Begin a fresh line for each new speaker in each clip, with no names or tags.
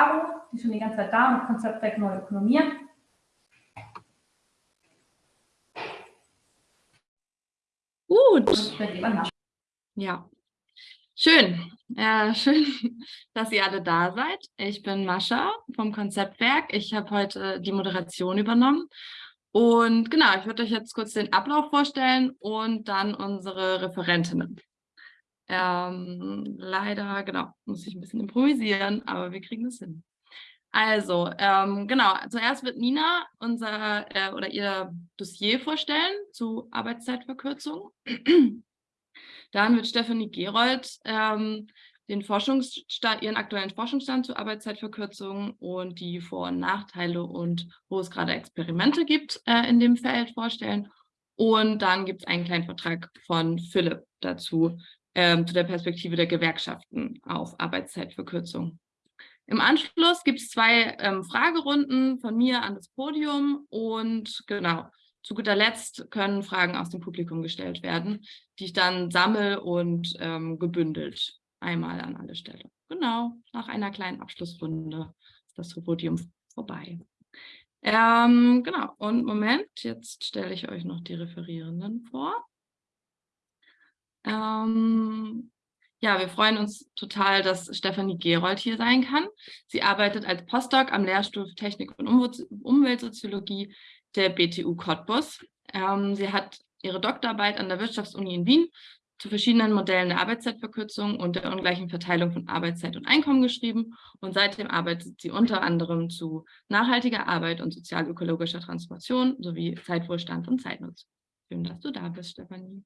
Die schon die ganze Zeit da und Konzeptwerk Neue Ökonomie.
Gut. Ja. Schön. Äh, schön, dass ihr alle da seid. Ich bin Mascha vom Konzeptwerk. Ich habe heute die Moderation übernommen. Und genau, ich würde euch jetzt kurz den Ablauf vorstellen und dann unsere Referentinnen. Ähm, leider, genau, muss ich ein bisschen improvisieren, aber wir kriegen es hin. Also, ähm, genau, zuerst wird Nina unser äh, oder ihr Dossier vorstellen zu Arbeitszeitverkürzung. Dann wird Stefanie Gerold ähm, den Forschungsstand, ihren aktuellen Forschungsstand zur Arbeitszeitverkürzung und die Vor- und Nachteile und wo es gerade Experimente gibt äh, in dem Feld vorstellen. Und dann gibt es einen kleinen Vortrag von Philipp dazu, ähm, zu der Perspektive der Gewerkschaften auf Arbeitszeitverkürzung. Im Anschluss gibt es zwei ähm, Fragerunden von mir an das Podium und genau, zu guter Letzt können Fragen aus dem Publikum gestellt werden, die ich dann sammle und ähm, gebündelt einmal an alle Stelle. Genau, nach einer kleinen Abschlussrunde ist das Podium vorbei. Ähm, genau, und Moment, jetzt stelle ich euch noch die Referierenden vor. Ähm, ja, wir freuen uns total, dass Stefanie Gerold hier sein kann. Sie arbeitet als Postdoc am Lehrstuhl für Technik und Umweltsoziologie der BTU Cottbus. Ähm, sie hat ihre Doktorarbeit an der Wirtschaftsuni in Wien zu verschiedenen Modellen der Arbeitszeitverkürzung und der ungleichen Verteilung von Arbeitszeit und Einkommen geschrieben und seitdem arbeitet sie unter anderem zu nachhaltiger Arbeit und sozial-ökologischer Transformation sowie Zeitwohlstand und Zeitnutzung. Schön, dass du da bist, Stefanie.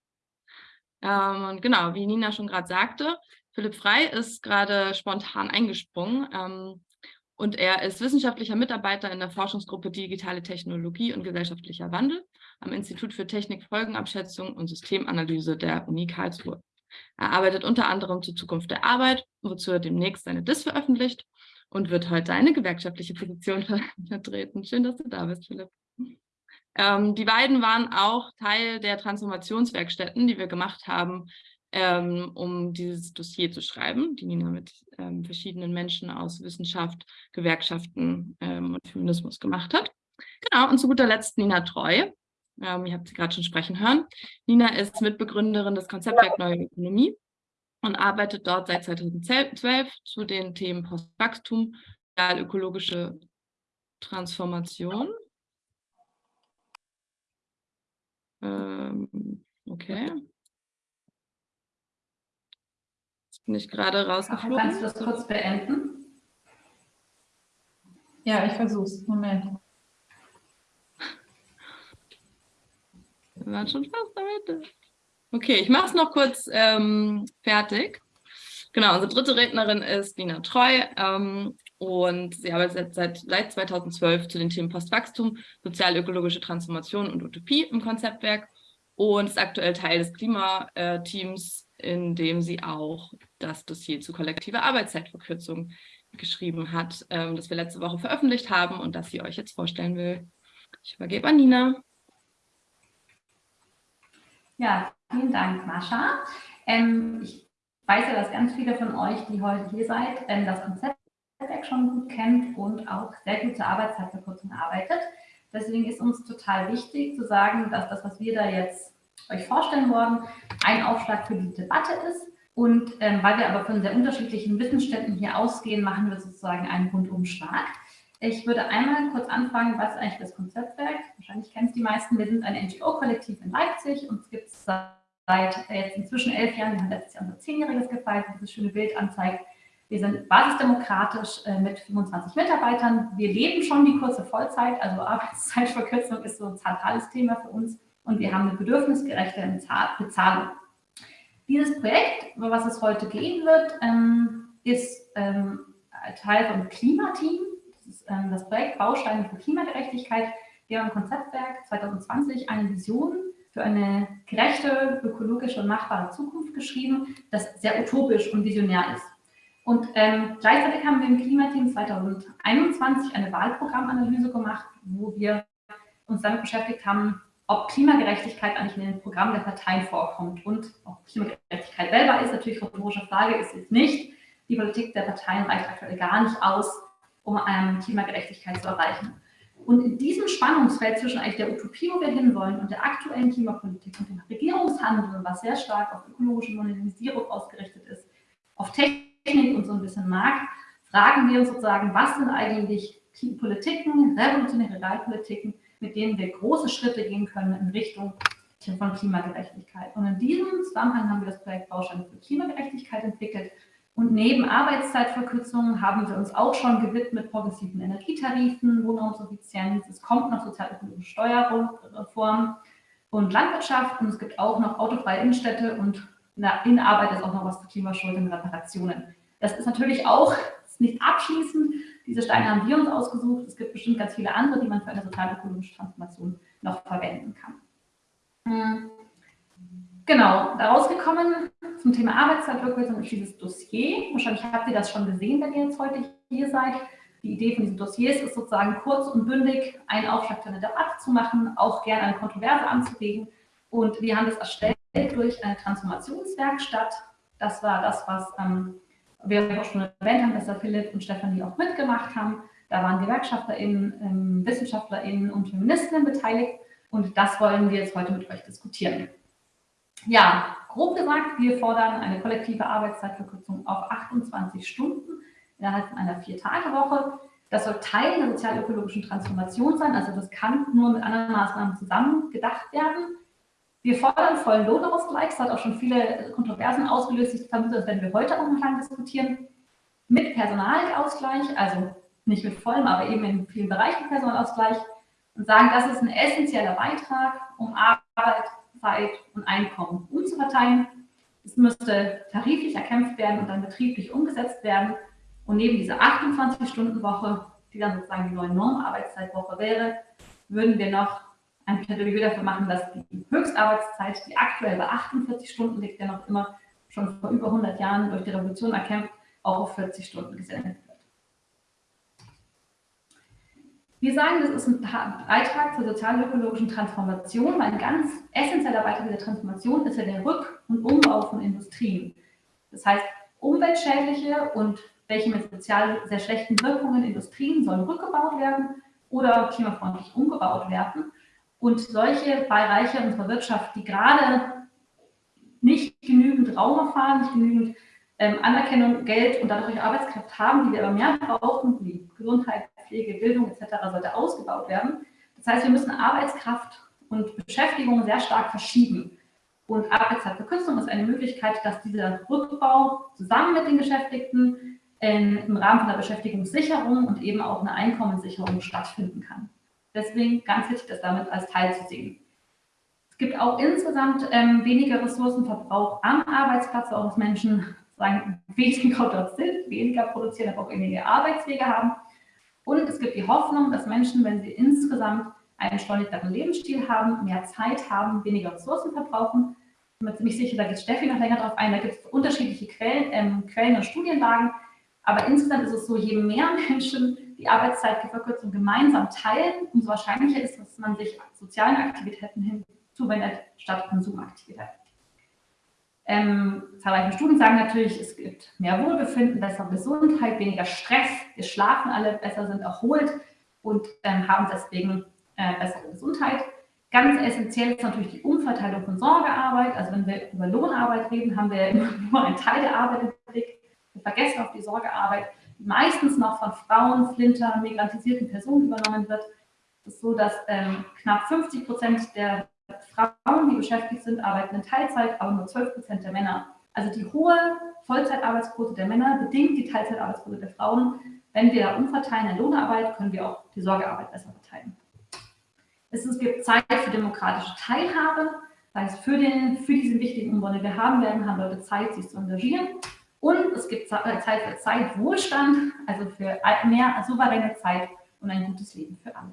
Ähm, und genau, wie Nina schon gerade sagte, Philipp Frei ist gerade spontan eingesprungen ähm, und er ist wissenschaftlicher Mitarbeiter in der Forschungsgruppe Digitale Technologie und gesellschaftlicher Wandel am Institut für Technik, Folgenabschätzung und Systemanalyse der Uni Karlsruhe. Er arbeitet unter anderem zur Zukunft der Arbeit, wozu er demnächst seine DIS veröffentlicht und wird heute eine gewerkschaftliche Position vertreten. Schön, dass du da bist, Philipp. Ähm, die beiden waren auch Teil der Transformationswerkstätten, die wir gemacht haben, ähm, um dieses Dossier zu schreiben, die Nina mit ähm, verschiedenen Menschen aus Wissenschaft, Gewerkschaften ähm, und Feminismus gemacht hat. Genau, und zu guter Letzt Nina Treu. Ähm, ihr habt sie gerade schon sprechen hören. Nina ist Mitbegründerin des Konzeptwerk Neue Ökonomie und arbeitet dort seit 2012 zu den Themen Postwachstum, ökologische Transformation Ähm, okay. Jetzt bin ich gerade rausgeflogen.
Kannst du das kurz beenden?
Ja, ich versuche es. Moment.
Wir waren schon fast am Ende. Okay, ich mache es noch kurz ähm, fertig. Genau, unsere dritte Rednerin ist Dina Treu. Ähm, und sie arbeitet seit, seit 2012 zu den Themen Postwachstum, sozial-ökologische Transformation und Utopie im Konzeptwerk und ist aktuell Teil des Klimateams, in dem sie auch das Dossier zu kollektiver Arbeitszeitverkürzung geschrieben hat, ähm, das wir letzte Woche veröffentlicht haben und das sie euch jetzt vorstellen will. Ich übergebe an Nina.
Ja, vielen Dank, Mascha. Ähm, ich weiß ja, dass ganz viele von euch, die heute hier seid, ähm, das Konzept Netzwerk schon gut kennt und auch sehr gut zur Arbeitszeitverkürzung arbeitet. Deswegen ist uns total wichtig zu sagen, dass das, was wir da jetzt euch vorstellen wollen, ein Aufschlag für die Debatte ist. Und ähm, weil wir aber von sehr unterschiedlichen Wissensständen hier ausgehen, machen wir sozusagen einen Rundumschlag. Ich würde einmal kurz anfangen, was eigentlich das Konzeptwerk? Wahrscheinlich kennen es die meisten. Wir sind ein NGO-Kollektiv in Leipzig und es gibt seit jetzt inzwischen elf Jahren. Wir haben letztes Jahr unser Zehnjähriges gefeiert, dieses schöne Bild anzeigt. Wir sind basisdemokratisch äh, mit 25 Mitarbeitern. Wir leben schon die kurze Vollzeit, also Arbeitszeitverkürzung ist so ein zentrales Thema für uns und wir haben eine bedürfnisgerechte Bezahlung. Dieses Projekt, über was es heute gehen wird, ähm, ist ähm, Teil vom Klimateam. Das ist ähm, das Projekt Bausteine für Klimagerechtigkeit. Wir haben im Konzeptwerk 2020 eine Vision für eine gerechte, ökologische und machbare Zukunft geschrieben, das sehr utopisch und visionär ist. Und ähm, gleichzeitig haben wir im Klimateam 2021 eine Wahlprogrammanalyse gemacht, wo wir uns damit beschäftigt haben, ob Klimagerechtigkeit eigentlich in den Programmen der Parteien vorkommt. Und auch Klimagerechtigkeit selber ist natürlich rhetorische Frage, ist es nicht. Die Politik der Parteien reicht aktuell gar nicht aus, um ähm, Klimagerechtigkeit zu erreichen. Und in diesem Spannungsfeld zwischen eigentlich der Utopie, wo wir hinwollen, und der aktuellen Klimapolitik und dem Regierungshandeln, was sehr stark auf ökologische Modernisierung ausgerichtet ist, auf Technik und so ein bisschen Markt, fragen wir uns sozusagen, was sind eigentlich Politiken, revolutionäre Realpolitiken, mit denen wir große Schritte gehen können in Richtung von Klimagerechtigkeit. Und in diesem Zusammenhang haben wir das Projekt Bausteine für Klimagerechtigkeit entwickelt. Und neben Arbeitszeitverkürzungen haben wir uns auch schon gewidmet progressiven Energietarifen, Wohnraumsuffizienz. Es kommt noch sozialökologische Steuerreform und Landwirtschaft. Und es gibt auch noch autofreie Innenstädte und in Arbeit ist auch noch was zu Klimaschuld und Reparationen. Das ist natürlich auch nicht abschließend. Diese Steine haben wir uns ausgesucht. Es gibt bestimmt ganz viele andere, die man für eine sozialökologische Transformation noch verwenden kann. Hm. Genau, daraus gekommen zum Thema Arbeitszeitverkürzung ist dieses Dossier. Wahrscheinlich habt ihr das schon gesehen, wenn ihr jetzt heute hier seid. Die Idee von diesen Dossiers ist sozusagen kurz und bündig einen Aufschlag für eine Debatte zu machen, auch gerne eine Kontroverse anzulegen. Und wir haben das erstellt durch eine Transformationswerkstatt. Das war das, was ähm, wir auch schon erwähnt haben, dass da Philipp und Stefanie auch mitgemacht haben. Da waren GewerkschafterInnen, ähm, WissenschaftlerInnen und Feministinnen beteiligt. Und das wollen wir jetzt heute mit euch diskutieren. Ja, grob gesagt, wir fordern eine kollektive Arbeitszeitverkürzung auf 28 Stunden innerhalb einer Vier-Tage-Woche. Das soll Teil der sozial-ökologischen Transformation sein, also das kann nur mit anderen Maßnahmen zusammen gedacht werden. Wir fordern vollen Lohnausgleich, das hat auch schon viele Kontroversen ausgelöst, ich vermute, das werden wir heute auch noch lang diskutieren, mit Personalausgleich, also nicht mit vollem, aber eben in vielen Bereichen Personalausgleich und sagen, das ist ein essentieller Beitrag, um Arbeit, Zeit und Einkommen umzuverteilen. Es müsste tariflich erkämpft werden und dann betrieblich umgesetzt werden. Und neben dieser 28-Stunden-Woche, die dann sozusagen die neue Normarbeitszeitwoche wäre, würden wir noch ein Plädoyer dafür machen, dass die Höchstarbeitszeit, die aktuell bei 48 Stunden liegt, ja noch immer schon vor über 100 Jahren durch die Revolution erkämpft, auch auf 40 Stunden gesendet Wir sagen, das ist ein Beitrag zur sozial-ökologischen Transformation, weil ein ganz essentieller Beitrag dieser Transformation ist ja der Rück- und Umbau von Industrien. Das heißt, umweltschädliche und welche mit sozial sehr schlechten Wirkungen Industrien sollen rückgebaut werden oder klimafreundlich umgebaut werden. Und solche Bereiche unserer Wirtschaft, die gerade nicht genügend Raum erfahren, nicht genügend ähm, Anerkennung, Geld und dadurch Arbeitskraft haben, die wir aber mehr brauchen, wie Gesundheit, Pflege, Bildung etc. sollte ausgebaut werden. Das heißt, wir müssen Arbeitskraft und Beschäftigung sehr stark verschieben. Und Arbeitszeitverkürzung ist eine Möglichkeit, dass dieser Rückbau zusammen mit den Beschäftigten im Rahmen von der Beschäftigungssicherung und eben auch einer Einkommenssicherung stattfinden kann. Deswegen ganz wichtig, das damit als Teil zu sehen. Es gibt auch insgesamt ähm, weniger Ressourcenverbrauch am Arbeitsplatz, auch dass Menschen sagen, weniger dort sind, weniger produzieren, aber auch weniger Arbeitswege haben. Und es gibt die Hoffnung, dass Menschen, wenn sie insgesamt einen entschleunigteren Lebensstil haben, mehr Zeit haben, weniger Ressourcen verbrauchen. Ich bin mir ziemlich sicher, da geht Steffi noch länger drauf ein, da gibt es unterschiedliche Quellen, ähm, Quellen und Studienlagen. Aber insgesamt ist es so, je mehr Menschen die Arbeitszeitverkürzung gemeinsam teilen, umso wahrscheinlicher ist, dass man sich sozialen Aktivitäten hinzuwendet statt Konsumaktivitäten. Ähm, zahlreiche Studien sagen natürlich, es gibt mehr Wohlbefinden, bessere Gesundheit, weniger Stress, wir schlafen alle besser, sind erholt und ähm, haben deswegen äh, bessere Gesundheit. Ganz essentiell ist natürlich die Umverteilung von Sorgearbeit. Also wenn wir über Lohnarbeit reden, haben wir nur einen Teil der Arbeit im Blick. Wir vergessen auf die Sorgearbeit, meistens noch von Frauen, Flinter, migrantisierten Personen übernommen wird. Es ist so, dass ähm, knapp 50 Prozent der Frauen, die beschäftigt sind, arbeiten in Teilzeit, aber nur 12 Prozent der Männer. Also die hohe Vollzeitarbeitsquote der Männer bedingt die Teilzeitarbeitsquote der Frauen. Wenn wir umverteilen in Lohnarbeit, können wir auch die Sorgearbeit besser verteilen. Es gibt Zeit für demokratische Teilhabe, das heißt für, den, für diesen wichtigen Umbau, den wir haben werden, haben Leute Zeit, sich zu engagieren. Und es gibt Zeit für Zeitwohlstand, also für mehr souveräne Zeit und ein gutes Leben für alle.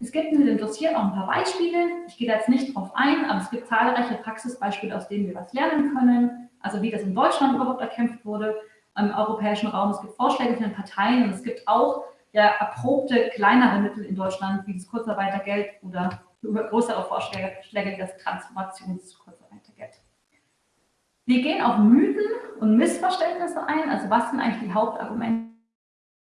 Es gibt in dem Dossier auch ein paar Beispiele. Ich gehe da jetzt nicht drauf ein, aber es gibt zahlreiche Praxisbeispiele, aus denen wir was lernen können. Also wie das in Deutschland überhaupt erkämpft wurde, im europäischen Raum. Es gibt Vorschläge von den Parteien und es gibt auch ja, erprobte kleinere Mittel in Deutschland, wie das Kurzarbeitergeld oder größere Vorschläge wie das Transformationskurzarbeitergeld. Wir gehen auf Mythen und Missverständnisse ein. Also was sind eigentlich die Hauptargumente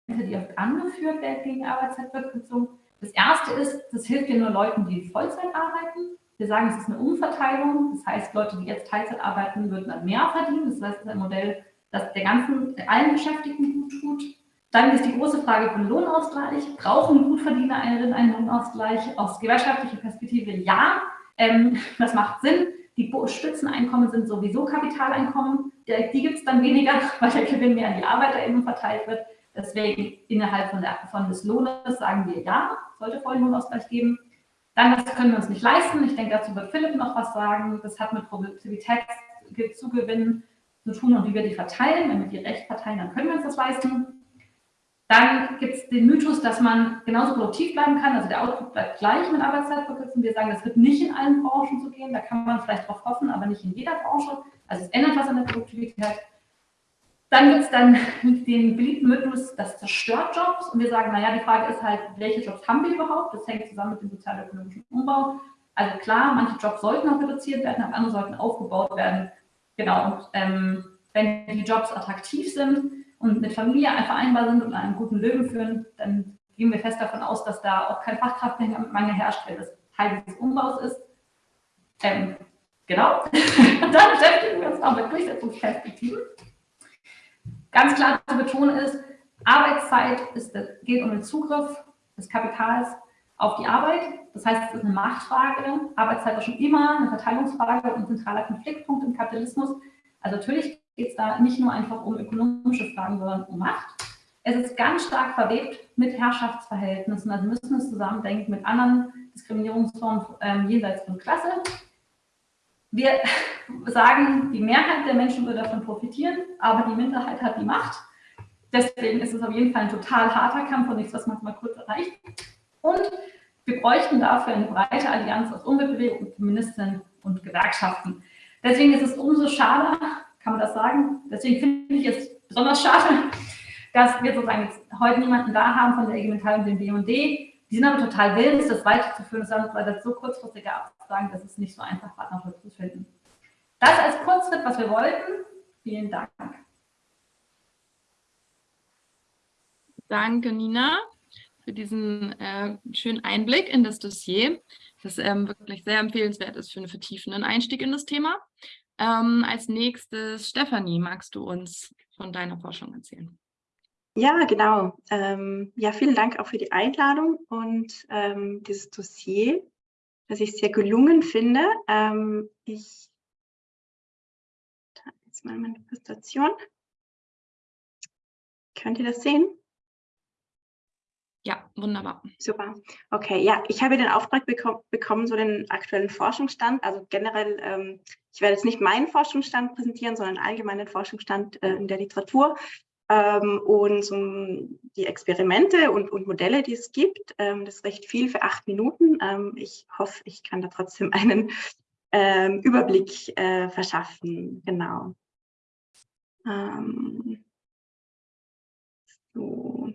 Argumente, die oft angeführt werden gegen Arbeitszeitverkürzung. Das erste ist, das hilft ja nur Leuten, die Vollzeit arbeiten. Wir sagen, es ist eine Umverteilung. Das heißt, Leute, die jetzt Teilzeit arbeiten, würden dann mehr verdienen. Das heißt, es ist ein Modell, das der ganzen, allen Beschäftigten gut tut. Dann ist die große Frage von Lohnausgleich. Brauchen Gutverdiener einen Lohnausgleich? Aus gewerkschaftlicher Perspektive ja. Ähm, das macht Sinn. Die Spitzeneinkommen sind sowieso Kapitaleinkommen. Die gibt es dann weniger, weil der Gewinn mehr an die Arbeiter eben verteilt wird. Deswegen innerhalb von, der, von des Lohnes sagen wir ja, sollte vollen Lohnausgleich geben. Dann, das können wir uns nicht leisten. Ich denke, dazu wird Philipp noch was sagen. Das hat mit Produktivitätszugewinn zu tun und wie wir die verteilen. Wenn wir die recht verteilen, dann können wir uns das leisten. Dann gibt es den Mythos, dass man genauso produktiv bleiben kann. Also der Output bleibt gleich mit Arbeitszeitverkürzung. Wir sagen, das wird nicht in allen Branchen so gehen. Da kann man vielleicht drauf hoffen, aber nicht in jeder Branche. Also es ändert was an der Produktivität. Dann gibt es dann den beliebten Mythos, das zerstört Jobs. Und wir sagen, naja, die Frage ist halt, welche Jobs haben wir überhaupt? Das hängt zusammen mit dem sozialökonomischen Umbau. Also klar, manche Jobs sollten auch reduziert werden, aber andere sollten aufgebaut werden. Genau, und ähm, wenn die Jobs attraktiv sind, und mit Familie vereinbar sind und einen guten Leben führen, dann gehen wir fest davon aus, dass da auch kein Fachkraftmangel herrscht, weil das Teil dieses Umbaus ist. Ähm, genau. dann beschäftigen wir uns auch mit Durchsetzungsperspektiven. Ganz klar zu betonen ist, Arbeitszeit ist, geht um den Zugriff des Kapitals auf die Arbeit. Das heißt, es ist eine Machtfrage. Arbeitszeit war schon immer eine Verteilungsfrage und ein zentraler Konfliktpunkt im Kapitalismus. Also natürlich geht es da nicht nur einfach um ökonomische Fragen, sondern um Macht. Es ist ganz stark verwebt mit Herrschaftsverhältnissen, also müssen es zusammendenken mit anderen Diskriminierungsformen ähm, jenseits von Klasse. Wir sagen, die Mehrheit der Menschen will davon profitieren, aber die Minderheit hat die Macht. Deswegen ist es auf jeden Fall ein total harter Kampf und nichts, was man mal kurz erreicht. Und wir bräuchten dafür eine breite Allianz aus Umweltbewegung, Feministinnen und Gewerkschaften. Deswegen ist es umso schade, kann man das sagen? Deswegen finde ich es besonders schade, dass wir sozusagen heute niemanden da haben von der IG Metall und dem BD. Die sind aber total willens, das weiterzuführen. Das haben wir so kurzfristige Absagen, dass es nicht so einfach war, noch zu finden. Das als Kurzschritt, was wir wollten. Vielen Dank.
Danke, Nina, für diesen äh, schönen Einblick in das Dossier, das ähm, wirklich sehr empfehlenswert ist für einen vertiefenden Einstieg in das Thema. Ähm, als nächstes, Stefanie, magst du uns von deiner Forschung erzählen?
Ja, genau. Ähm, ja, vielen Dank auch für die Einladung und ähm, dieses Dossier, das ich sehr gelungen finde. Ähm, ich jetzt mal meine Präsentation. Könnt ihr das sehen?
Ja, wunderbar.
Super. Okay, ja, ich habe den Auftrag bekom bekommen, so den aktuellen Forschungsstand. Also generell, ähm, ich werde jetzt nicht meinen Forschungsstand präsentieren, sondern allgemeinen Forschungsstand äh, in der Literatur ähm, und so die Experimente und, und, Modelle, die es gibt. Ähm, das ist recht viel für acht Minuten. Ähm, ich hoffe, ich kann da trotzdem einen ähm, Überblick äh, verschaffen. Genau. Ähm, so.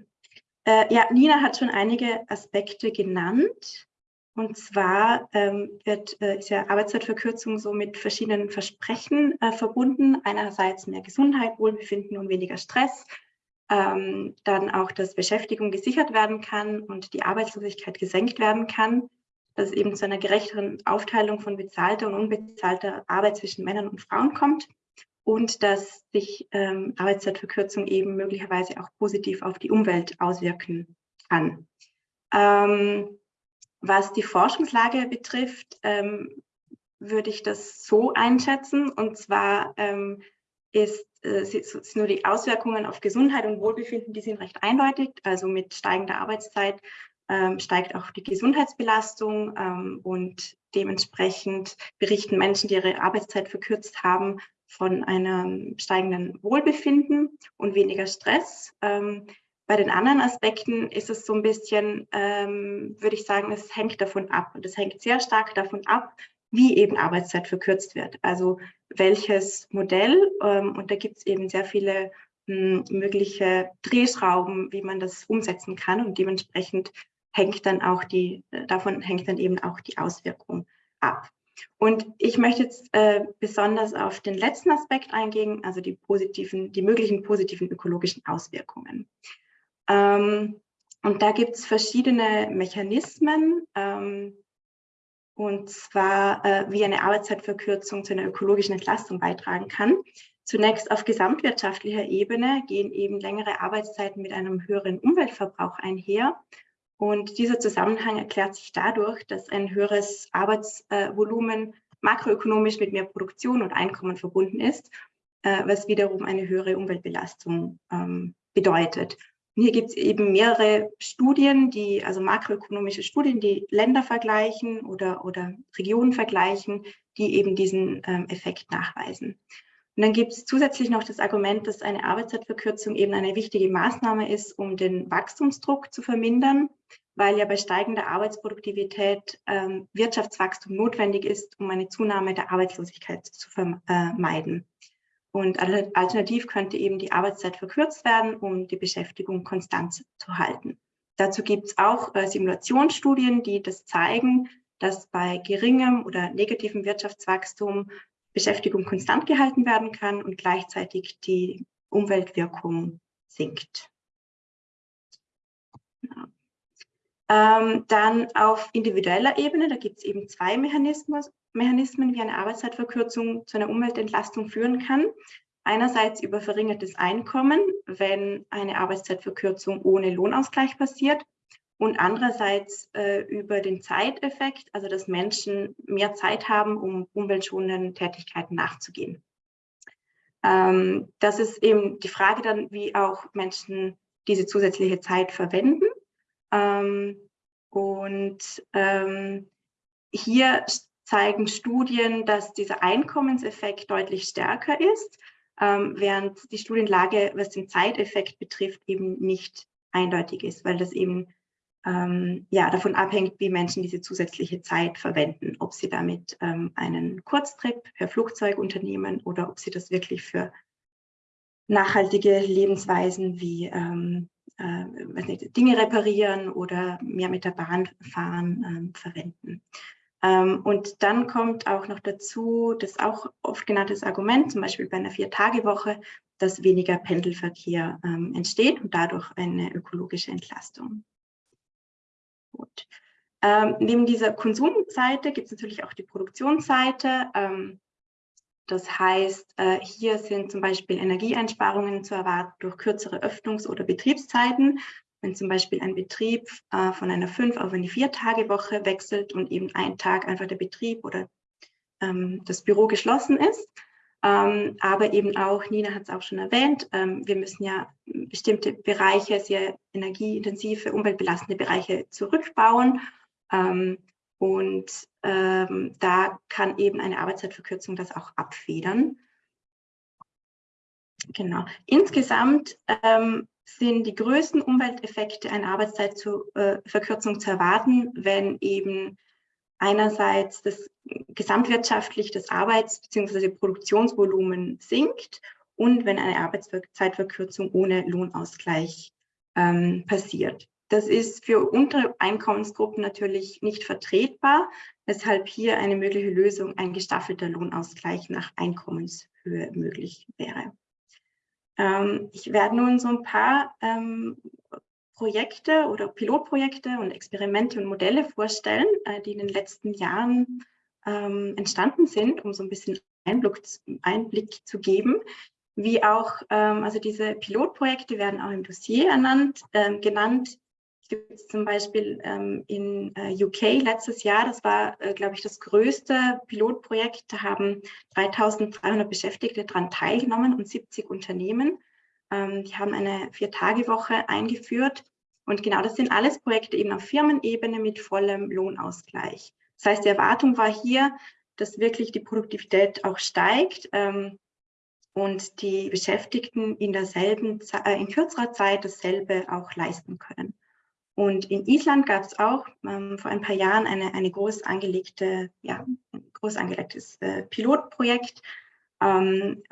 Äh, ja, Nina hat schon einige Aspekte genannt. Und zwar ähm, wird, äh, ist ja Arbeitszeitverkürzung so mit verschiedenen Versprechen äh, verbunden. Einerseits mehr Gesundheit, Wohlbefinden und weniger Stress. Ähm, dann auch, dass Beschäftigung gesichert werden kann und die Arbeitslosigkeit gesenkt werden kann. Dass es eben zu einer gerechteren Aufteilung von bezahlter und unbezahlter Arbeit zwischen Männern und Frauen kommt und dass sich ähm, Arbeitszeitverkürzung eben möglicherweise auch positiv auf die Umwelt auswirken kann. Ähm, was die Forschungslage betrifft, ähm, würde ich das so einschätzen. Und zwar ähm, ist, äh, sind nur die Auswirkungen auf Gesundheit und Wohlbefinden, die sind recht eindeutig. Also mit steigender Arbeitszeit ähm, steigt auch die Gesundheitsbelastung ähm, und dementsprechend berichten Menschen, die ihre Arbeitszeit verkürzt haben, von einem steigenden Wohlbefinden und weniger Stress. Ähm, bei den anderen Aspekten ist es so ein bisschen, ähm, würde ich sagen, es hängt davon ab. Und es hängt sehr stark davon ab, wie eben Arbeitszeit verkürzt wird. Also welches Modell. Ähm, und da gibt es eben sehr viele mh, hm, mögliche Drehschrauben, wie man das umsetzen kann. Und dementsprechend hängt dann auch die, äh, davon hängt dann eben auch die Auswirkung ab. Und ich möchte jetzt äh, besonders auf den letzten Aspekt eingehen, also die positiven, die möglichen positiven ökologischen Auswirkungen. Ähm, und da gibt es verschiedene Mechanismen, ähm, und zwar äh, wie eine Arbeitszeitverkürzung zu einer ökologischen Entlastung beitragen kann. Zunächst auf gesamtwirtschaftlicher Ebene gehen eben längere Arbeitszeiten mit einem höheren Umweltverbrauch einher. Und dieser Zusammenhang erklärt sich dadurch, dass ein höheres Arbeitsvolumen makroökonomisch mit mehr Produktion und Einkommen verbunden ist, äh, was wiederum eine höhere Umweltbelastung ähm, bedeutet. Und hier gibt es eben mehrere Studien, die, also makroökonomische Studien, die Länder vergleichen oder, oder Regionen vergleichen, die eben diesen ähm, Effekt nachweisen. Und dann gibt es zusätzlich noch das Argument, dass eine Arbeitszeitverkürzung eben eine wichtige Maßnahme ist, um den Wachstumsdruck zu vermindern, weil ja bei steigender Arbeitsproduktivität ähm, Wirtschaftswachstum notwendig ist, um eine Zunahme der Arbeitslosigkeit zu vermeiden. Und alternativ könnte eben die Arbeitszeit verkürzt werden, um die Beschäftigung konstant zu halten. Dazu gibt es auch äh, Simulationsstudien, die das zeigen, dass bei geringem oder negativem Wirtschaftswachstum Beschäftigung konstant gehalten werden kann und gleichzeitig die Umweltwirkung sinkt. Ja. Ähm, dann auf individueller Ebene, da gibt es eben zwei Mechanismen, Mechanismen, wie eine Arbeitszeitverkürzung zu einer Umweltentlastung führen kann. Einerseits über verringertes Einkommen, wenn eine Arbeitszeitverkürzung ohne Lohnausgleich passiert und andererseits äh, über den Zeiteffekt, also dass Menschen mehr Zeit haben, um umweltschonenden Tätigkeiten nachzugehen. Ähm, das ist eben die Frage dann, wie auch Menschen diese zusätzliche Zeit verwenden. Ähm, und ähm, hier zeigen Studien, dass dieser Einkommenseffekt deutlich stärker ist, ähm, während die Studienlage, was den Zeiteffekt betrifft, eben nicht eindeutig ist, weil das eben ähm, ja, davon abhängt, wie Menschen diese zusätzliche Zeit verwenden, ob sie damit ähm, einen Kurztrip per Flugzeug unternehmen oder ob sie das wirklich für nachhaltige Lebensweisen wie ähm, äh, nicht, Dinge reparieren oder mehr mit der Bahn fahren ähm, verwenden. Ähm, und dann kommt auch noch dazu, das auch oft genanntes Argument, zum Beispiel bei einer Vier-Tage-Woche, dass weniger Pendelverkehr ähm, entsteht und dadurch eine ökologische Entlastung. Gut. Ähm, neben dieser Konsumseite gibt es natürlich auch die Produktionsseite. Ähm, das heißt, äh, hier sind zum Beispiel Energieeinsparungen zu erwarten durch kürzere Öffnungs- oder Betriebszeiten wenn zum Beispiel ein Betrieb äh, von einer fünf auf eine vier Tage Woche wechselt und eben ein Tag einfach der Betrieb oder ähm, das Büro geschlossen ist. Ähm, aber eben auch, Nina hat es auch schon erwähnt, ähm, wir müssen ja bestimmte Bereiche, sehr energieintensive, umweltbelastende Bereiche zurückbauen. Und ähm, da kann eben eine Arbeitszeitverkürzung das auch abfedern. Genau. Insgesamt ähm, sind die größten Umwelteffekte einer Arbeitszeitverkürzung zu erwarten, wenn eben einerseits das gesamtwirtschaftlich das Arbeits- bzw. Produktionsvolumen sinkt und wenn eine Arbeitszeitverkürzung ohne Lohnausgleich ähm, passiert. Das ist für untere Einkommensgruppen natürlich nicht vertretbar, weshalb hier eine mögliche Lösung ein gestaffelter Lohnausgleich nach Einkommenshöhe möglich wäre. Ähm, ich werde nun so ein paar ähm, Projekte oder Pilotprojekte und Experimente und Modelle vorstellen, äh, die in den letzten Jahren ähm, entstanden sind, um so ein bisschen Einblick, Einblick zu geben. Wie auch, ähm, also diese Pilotprojekte werden auch im Dossier ernannt, äh, genannt gibt es zum Beispiel ähm, in äh, UK letztes Jahr, das war, äh, glaube ich, das größte Pilotprojekt, da haben 3200 Beschäftigte daran teilgenommen und 70 Unternehmen. Ähm, die haben eine Vier-Tage-Woche eingeführt und genau das sind alles Projekte eben auf Firmenebene mit vollem Lohnausgleich. Das heißt, die Erwartung war hier, dass wirklich die Produktivität auch steigt ähm, und die Beschäftigten in derselben, äh, in kürzerer Zeit dasselbe auch leisten können. Und in Island gab es auch ähm, vor ein paar Jahren eine, eine groß angelegte, ja, ein groß angelegtes äh, Pilotprojekt, ähm,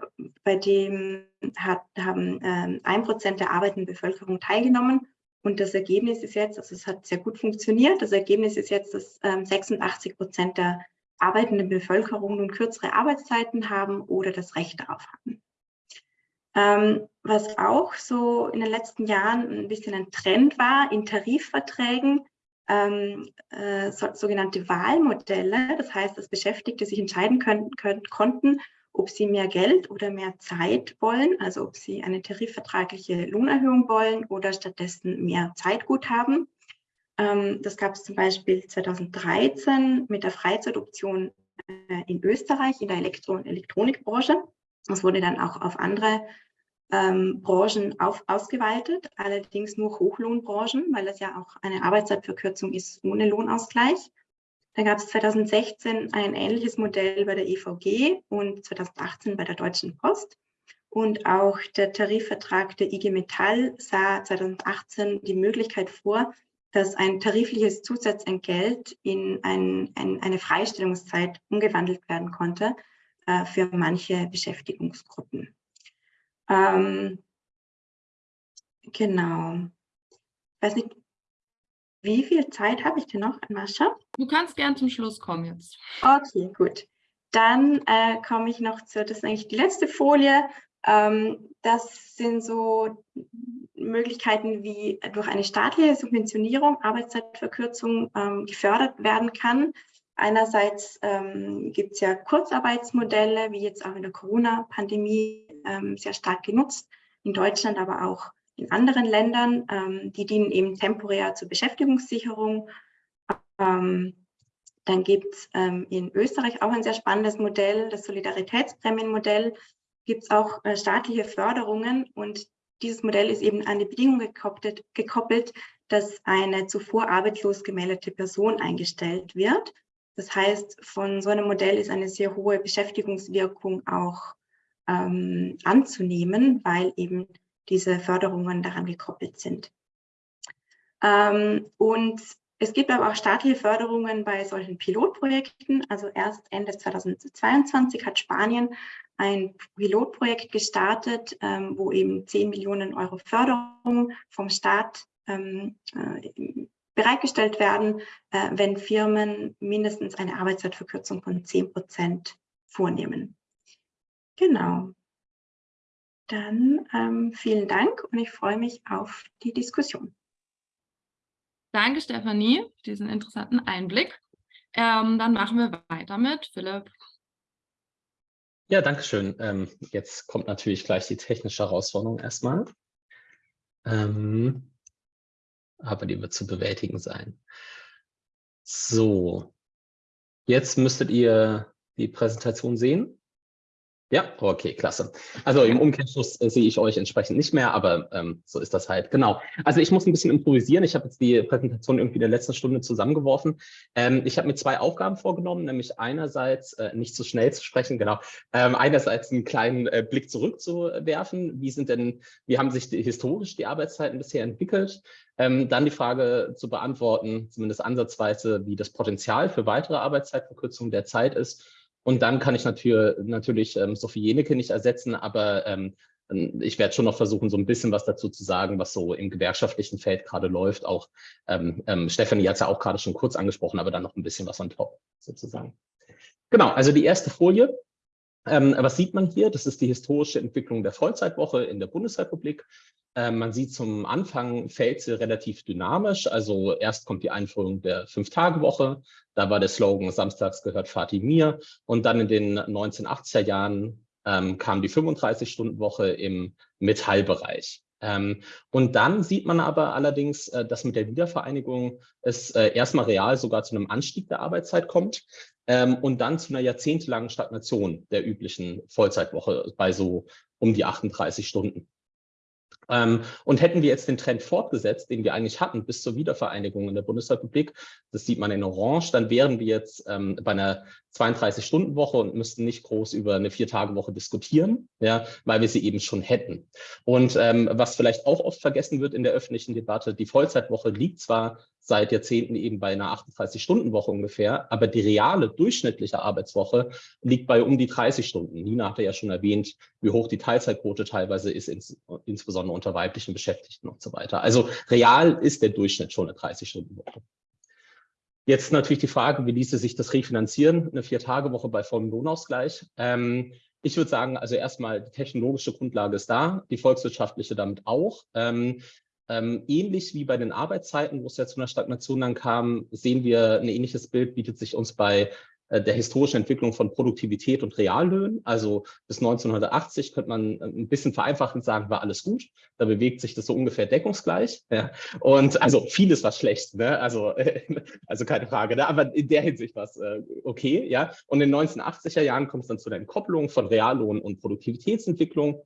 bei dem hat, haben ähm, ein Prozent der arbeitenden Bevölkerung teilgenommen. Und das Ergebnis ist jetzt, also es hat sehr gut funktioniert, das Ergebnis ist jetzt, dass ähm, 86 Prozent der arbeitenden Bevölkerung nun kürzere Arbeitszeiten haben oder das Recht darauf haben. Ähm, was auch so in den letzten Jahren ein bisschen ein Trend war, in Tarifverträgen ähm, äh, so, sogenannte Wahlmodelle, das heißt, dass Beschäftigte sich entscheiden können, können, konnten, ob sie mehr Geld oder mehr Zeit wollen, also ob sie eine tarifvertragliche Lohnerhöhung wollen oder stattdessen mehr Zeitguthaben. Ähm, das gab es zum Beispiel 2013 mit der Freizeitoption äh, in Österreich in der Elektro- und Elektronikbranche. Das wurde dann auch auf andere ähm, Branchen auf, ausgeweitet, allerdings nur Hochlohnbranchen, weil das ja auch eine Arbeitszeitverkürzung ist ohne Lohnausgleich. Dann gab es 2016 ein ähnliches Modell bei der EVG und 2018 bei der Deutschen Post. Und auch der Tarifvertrag der IG Metall sah 2018 die Möglichkeit vor, dass ein tarifliches Zusatzentgelt in ein, ein, eine Freistellungszeit umgewandelt werden konnte äh, für manche Beschäftigungsgruppen. Ähm, genau. Ich weiß nicht, wie viel Zeit habe ich denn noch, Mascha?
Du kannst gern zum Schluss kommen jetzt.
Okay, gut. Dann äh, komme ich noch zu, das ist eigentlich die letzte Folie. Ähm, das sind so Möglichkeiten, wie durch eine staatliche Subventionierung Arbeitszeitverkürzung ähm, gefördert werden kann. Einerseits ähm, gibt es ja Kurzarbeitsmodelle, wie jetzt auch in der Corona-Pandemie ähm, sehr stark genutzt, in Deutschland, aber auch in anderen Ländern. Ähm, die dienen eben temporär zur Beschäftigungssicherung. Ähm, dann gibt es ähm, in Österreich auch ein sehr spannendes Modell, das Solidaritätsprämienmodell. Gibt es auch äh, staatliche Förderungen und dieses Modell ist eben an die Bedingung gekoppelt, gekoppelt, dass eine zuvor arbeitslos gemeldete Person eingestellt wird. Das heißt, von so einem Modell ist eine sehr hohe Beschäftigungswirkung auch ähm, anzunehmen, weil eben diese Förderungen daran gekoppelt sind. Ähm, und es gibt aber auch staatliche Förderungen bei solchen Pilotprojekten. Also erst Ende 2022 hat Spanien ein Pilotprojekt gestartet, ähm, wo eben 10 Millionen Euro Förderung vom Staat ähm, äh, bereitgestellt werden, äh, wenn Firmen mindestens eine Arbeitszeitverkürzung von 10 Prozent vornehmen. Genau. Dann ähm, vielen Dank und ich freue mich auf die Diskussion.
Danke, Stefanie, für diesen interessanten Einblick. Ähm, dann machen wir weiter mit Philipp.
Ja, danke schön. Ähm, jetzt kommt natürlich gleich die technische Herausforderung erstmal. Ähm, aber die wird zu bewältigen sein. So, jetzt müsstet ihr die Präsentation sehen. Ja, okay, klasse. Also im Umkehrschluss äh, sehe ich euch entsprechend nicht mehr, aber ähm, so ist das halt. Genau. Also ich muss ein bisschen improvisieren. Ich habe jetzt die Präsentation irgendwie in der letzten Stunde zusammengeworfen. Ähm, ich habe mir zwei Aufgaben vorgenommen, nämlich einerseits äh, nicht zu schnell zu sprechen, genau. Ähm, einerseits einen kleinen äh, Blick zurückzuwerfen. Wie sind denn, wie haben sich die, historisch die Arbeitszeiten bisher entwickelt? Ähm, dann die Frage zu beantworten, zumindest ansatzweise, wie das Potenzial für weitere Arbeitszeitverkürzungen derzeit ist und dann kann ich natürlich, natürlich ähm, Sophie Jenecke nicht ersetzen, aber ähm, ich werde schon noch versuchen, so ein bisschen was dazu zu sagen, was so im gewerkschaftlichen Feld gerade läuft. Auch ähm, ähm, Stefanie hat es ja auch gerade schon kurz angesprochen, aber dann noch ein bisschen was on top sozusagen. Genau, also die erste Folie. Ähm, was sieht man hier? Das ist die historische Entwicklung der Vollzeitwoche in der Bundesrepublik. Ähm, man sieht zum Anfang fällt sie relativ dynamisch. Also erst kommt die Einführung der Fünf-Tage-Woche. Da war der Slogan Samstags gehört Fatih mir. Und dann in den 1980er Jahren ähm, kam die 35-Stunden-Woche im Metallbereich. Ähm, und dann sieht man aber allerdings, äh, dass mit der Wiedervereinigung es äh, erstmal real sogar zu einem Anstieg der Arbeitszeit kommt ähm, und dann zu einer jahrzehntelangen Stagnation der üblichen Vollzeitwoche bei so um die 38 Stunden. Ähm, und hätten wir jetzt den Trend fortgesetzt, den wir eigentlich hatten bis zur Wiedervereinigung in der Bundesrepublik, das sieht man in Orange, dann wären wir jetzt ähm, bei einer 32-Stunden-Woche und müssten nicht groß über eine Vier-Tage-Woche diskutieren, ja, weil wir sie eben schon hätten. Und ähm, was vielleicht auch oft vergessen wird in der öffentlichen Debatte, die Vollzeitwoche liegt zwar seit Jahrzehnten eben bei einer 38-Stunden-Woche ungefähr, aber die reale durchschnittliche Arbeitswoche liegt bei um die 30 Stunden. Nina hatte ja schon erwähnt, wie hoch die Teilzeitquote teilweise ist, ins, insbesondere unter weiblichen Beschäftigten und so weiter. Also real ist der Durchschnitt schon eine 30-Stunden-Woche. Jetzt natürlich die Frage, wie ließe sich das refinanzieren, eine Vier-Tage-Woche bei vollem Lohnausgleich. Ähm, ich würde sagen, also erstmal die technologische Grundlage ist da, die volkswirtschaftliche damit auch. Ähm, ähm, ähnlich wie bei den Arbeitszeiten, wo es ja zu einer Stagnation dann kam, sehen wir ein ähnliches Bild, bietet sich uns bei äh, der historischen Entwicklung von Produktivität und Reallöhnen. Also bis 1980 könnte man äh, ein bisschen vereinfachend sagen, war alles gut. Da bewegt sich das so ungefähr deckungsgleich. Ja. Und also vieles war schlecht, ne? also, also keine Frage. Ne? Aber in der Hinsicht war es äh, okay. Ja. Und in den 1980er Jahren kommt es dann zu der Entkopplung von Reallohn und Produktivitätsentwicklung.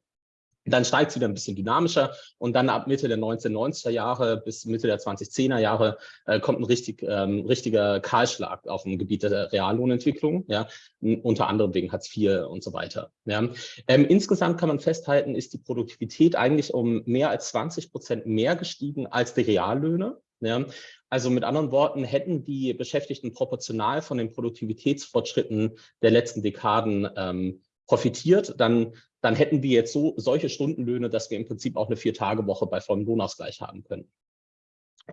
Dann steigt es wieder ein bisschen dynamischer und dann ab Mitte der 1990er Jahre bis Mitte der 2010er Jahre äh, kommt ein richtig, ähm, richtiger Kahlschlag auf dem Gebiet der Reallohnentwicklung, ja, unter anderem wegen Hartz IV und so weiter. Ja. Ähm, insgesamt kann man festhalten, ist die Produktivität eigentlich um mehr als 20 Prozent mehr gestiegen als die Reallöhne. Ja. Also mit anderen Worten, hätten die Beschäftigten proportional von den Produktivitätsfortschritten der letzten Dekaden ähm, profitiert, dann dann hätten wir jetzt so solche Stundenlöhne, dass wir im Prinzip auch eine Vier-Tage-Woche bei vollem Lohnausgleich haben können.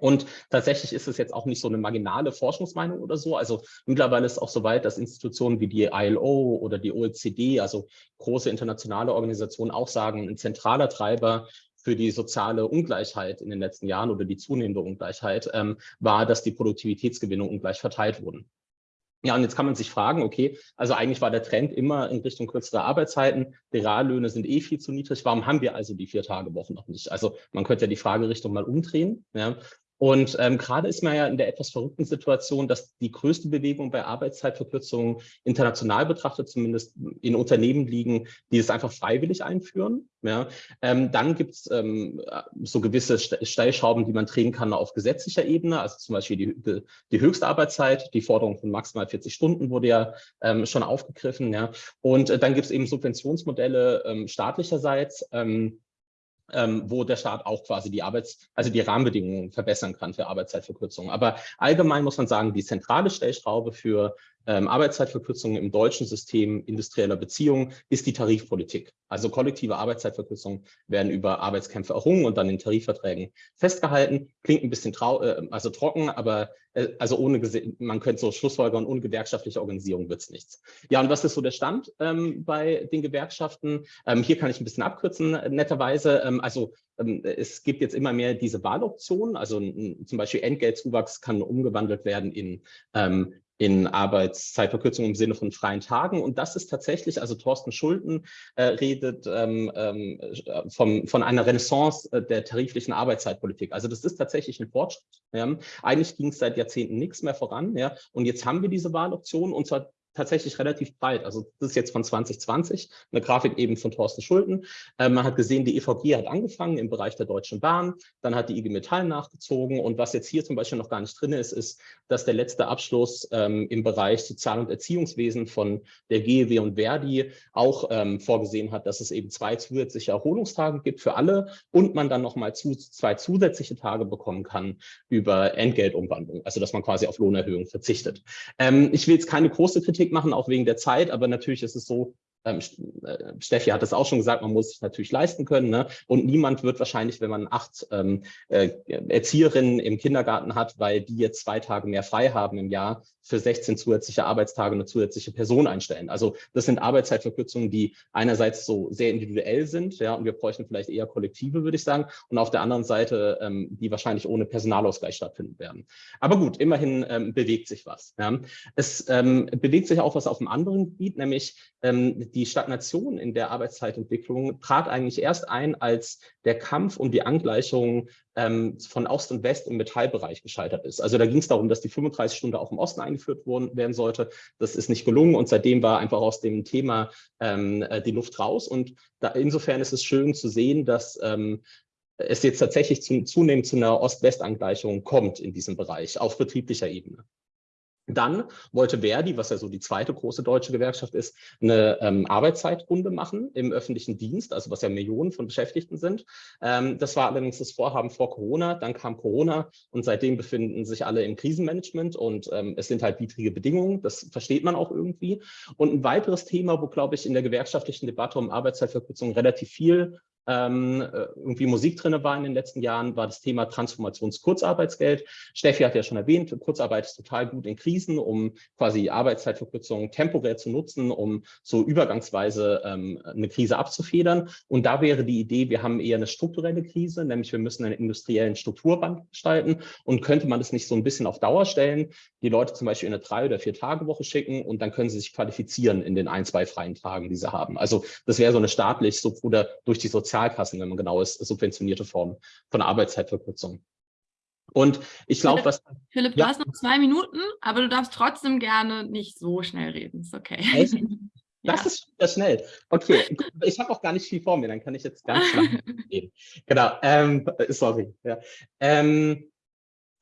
Und tatsächlich ist es jetzt auch nicht so eine marginale Forschungsmeinung oder so. Also mittlerweile ist es auch so weit, dass Institutionen wie die ILO oder die OECD, also große internationale Organisationen, auch sagen, ein zentraler Treiber für die soziale Ungleichheit in den letzten Jahren oder die zunehmende Ungleichheit ähm, war, dass die Produktivitätsgewinnung ungleich verteilt wurden. Ja, und jetzt kann man sich fragen, okay, also eigentlich war der Trend immer in Richtung kürzere Arbeitszeiten. Die Reallöhne sind eh viel zu niedrig. Warum haben wir also die Vier-Tage-Wochen noch nicht? Also man könnte ja die Fragerichtung mal umdrehen. Ja. Und ähm, gerade ist man ja in der etwas verrückten Situation, dass die größte Bewegung bei Arbeitszeitverkürzungen international betrachtet, zumindest in Unternehmen liegen, die es einfach freiwillig einführen. Ja. Ähm, dann gibt es ähm, so gewisse Stellschrauben, die man drehen kann auf gesetzlicher Ebene, also zum Beispiel die, die höchste Arbeitszeit, die Forderung von maximal 40 Stunden wurde ja ähm, schon aufgegriffen. Ja. Und äh, dann gibt es eben Subventionsmodelle ähm, staatlicherseits, ähm, ähm, wo der Staat auch quasi die Arbeits-, also die Rahmenbedingungen verbessern kann für Arbeitszeitverkürzungen. Aber allgemein muss man sagen, die zentrale Stellschraube für ähm, Arbeitszeitverkürzungen im deutschen System industrieller Beziehungen ist die Tarifpolitik. Also kollektive Arbeitszeitverkürzungen werden über Arbeitskämpfe errungen und dann in Tarifverträgen festgehalten. Klingt ein bisschen trau äh, also trocken, aber äh, also ohne man könnte so Schlussfolgern, ohne gewerkschaftliche Organisierung wird es nichts. Ja, und was ist so der Stand ähm, bei den Gewerkschaften? Ähm, hier kann ich ein bisschen abkürzen, netterweise. Ähm, also ähm, es gibt jetzt immer mehr diese Wahloptionen, also zum Beispiel Entgeltzuwachs kann umgewandelt werden in ähm, in Arbeitszeitverkürzung im Sinne von freien Tagen. Und das ist tatsächlich, also Thorsten Schulten äh, redet ähm, ähm, vom, von einer Renaissance äh, der tariflichen Arbeitszeitpolitik. Also das ist tatsächlich ein Fortschritt. Ja. Eigentlich ging es seit Jahrzehnten nichts mehr voran. Ja. Und jetzt haben wir diese Wahloption und zwar tatsächlich relativ breit. Also das ist jetzt von 2020, eine Grafik eben von Thorsten Schulten. Äh, man hat gesehen, die EVG hat angefangen im Bereich der Deutschen Bahn, dann hat die IG Metall nachgezogen und was jetzt hier zum Beispiel noch gar nicht drin ist, ist, dass der letzte Abschluss ähm, im Bereich Sozial- und Erziehungswesen von der GEW und Verdi auch ähm, vorgesehen hat, dass es eben zwei zusätzliche Erholungstage gibt für alle und man dann nochmal zu, zwei zusätzliche Tage bekommen kann über Entgeltumwandlung, also dass man quasi auf Lohnerhöhung verzichtet. Ähm, ich will jetzt keine große Kritik Kritik machen, auch wegen der Zeit, aber natürlich ist es so, Steffi hat es auch schon gesagt, man muss sich natürlich leisten können. Ne? Und niemand wird wahrscheinlich, wenn man acht ähm, äh, Erzieherinnen im Kindergarten hat, weil die jetzt zwei Tage mehr frei haben im Jahr, für 16 zusätzliche Arbeitstage eine zusätzliche Person einstellen. Also das sind Arbeitszeitverkürzungen, die einerseits so sehr individuell sind, ja, und wir bräuchten vielleicht eher Kollektive, würde ich sagen, und auf der anderen Seite, ähm, die wahrscheinlich ohne Personalausgleich stattfinden werden. Aber gut, immerhin ähm, bewegt sich was. Ja. Es ähm, bewegt sich auch was auf einem anderen Gebiet, nämlich ähm, die Stagnation in der Arbeitszeitentwicklung trat eigentlich erst ein, als der Kampf um die Angleichung ähm, von Ost und West im Metallbereich gescheitert ist. Also da ging es darum, dass die 35 Stunden auch im Osten eingeführt worden, werden sollte. Das ist nicht gelungen und seitdem war einfach aus dem Thema ähm, äh, die Luft raus. Und da, insofern ist es schön zu sehen, dass ähm, es jetzt tatsächlich zu, zunehmend zu einer Ost-West-Angleichung kommt in diesem Bereich auf betrieblicher Ebene. Dann wollte Verdi, was ja so die zweite große deutsche Gewerkschaft ist, eine ähm, Arbeitszeitrunde machen im öffentlichen Dienst, also was ja Millionen von Beschäftigten sind. Ähm, das war allerdings das Vorhaben vor Corona, dann kam Corona und seitdem befinden sich alle im Krisenmanagement und ähm, es sind halt widrige Bedingungen, das versteht man auch irgendwie. Und ein weiteres Thema, wo, glaube ich, in der gewerkschaftlichen Debatte um Arbeitszeitverkürzung relativ viel ähm, äh, irgendwie Musik drin war in den letzten Jahren, war das Thema Transformationskurzarbeitsgeld. Steffi hat ja schon erwähnt, Kurzarbeit ist total gut in Krisen, um quasi Arbeitszeitverkürzungen temporär zu nutzen, um so übergangsweise ähm, eine Krise abzufedern. Und da wäre die Idee, wir haben eher eine strukturelle Krise, nämlich wir müssen einen industriellen Strukturwandel gestalten und könnte man das nicht so ein bisschen auf Dauer stellen, die Leute zum Beispiel in eine drei- oder vier Tage Woche schicken und dann können sie sich qualifizieren in den ein, zwei freien Tagen, die sie haben. Also das wäre so eine staatlich so, oder durch die Sozial Sozialkassen, wenn man genau ist, subventionierte Form von Arbeitszeitverkürzung. Und ich glaube, was.
Philipp, ja. du hast noch zwei Minuten, aber du darfst trotzdem gerne nicht so schnell reden. Ist okay. Echt?
Das ja. ist wieder schnell. Okay, ich habe auch gar nicht viel vor mir, dann kann ich jetzt ganz schnell reden. Genau, ähm, sorry. Ja. Ähm,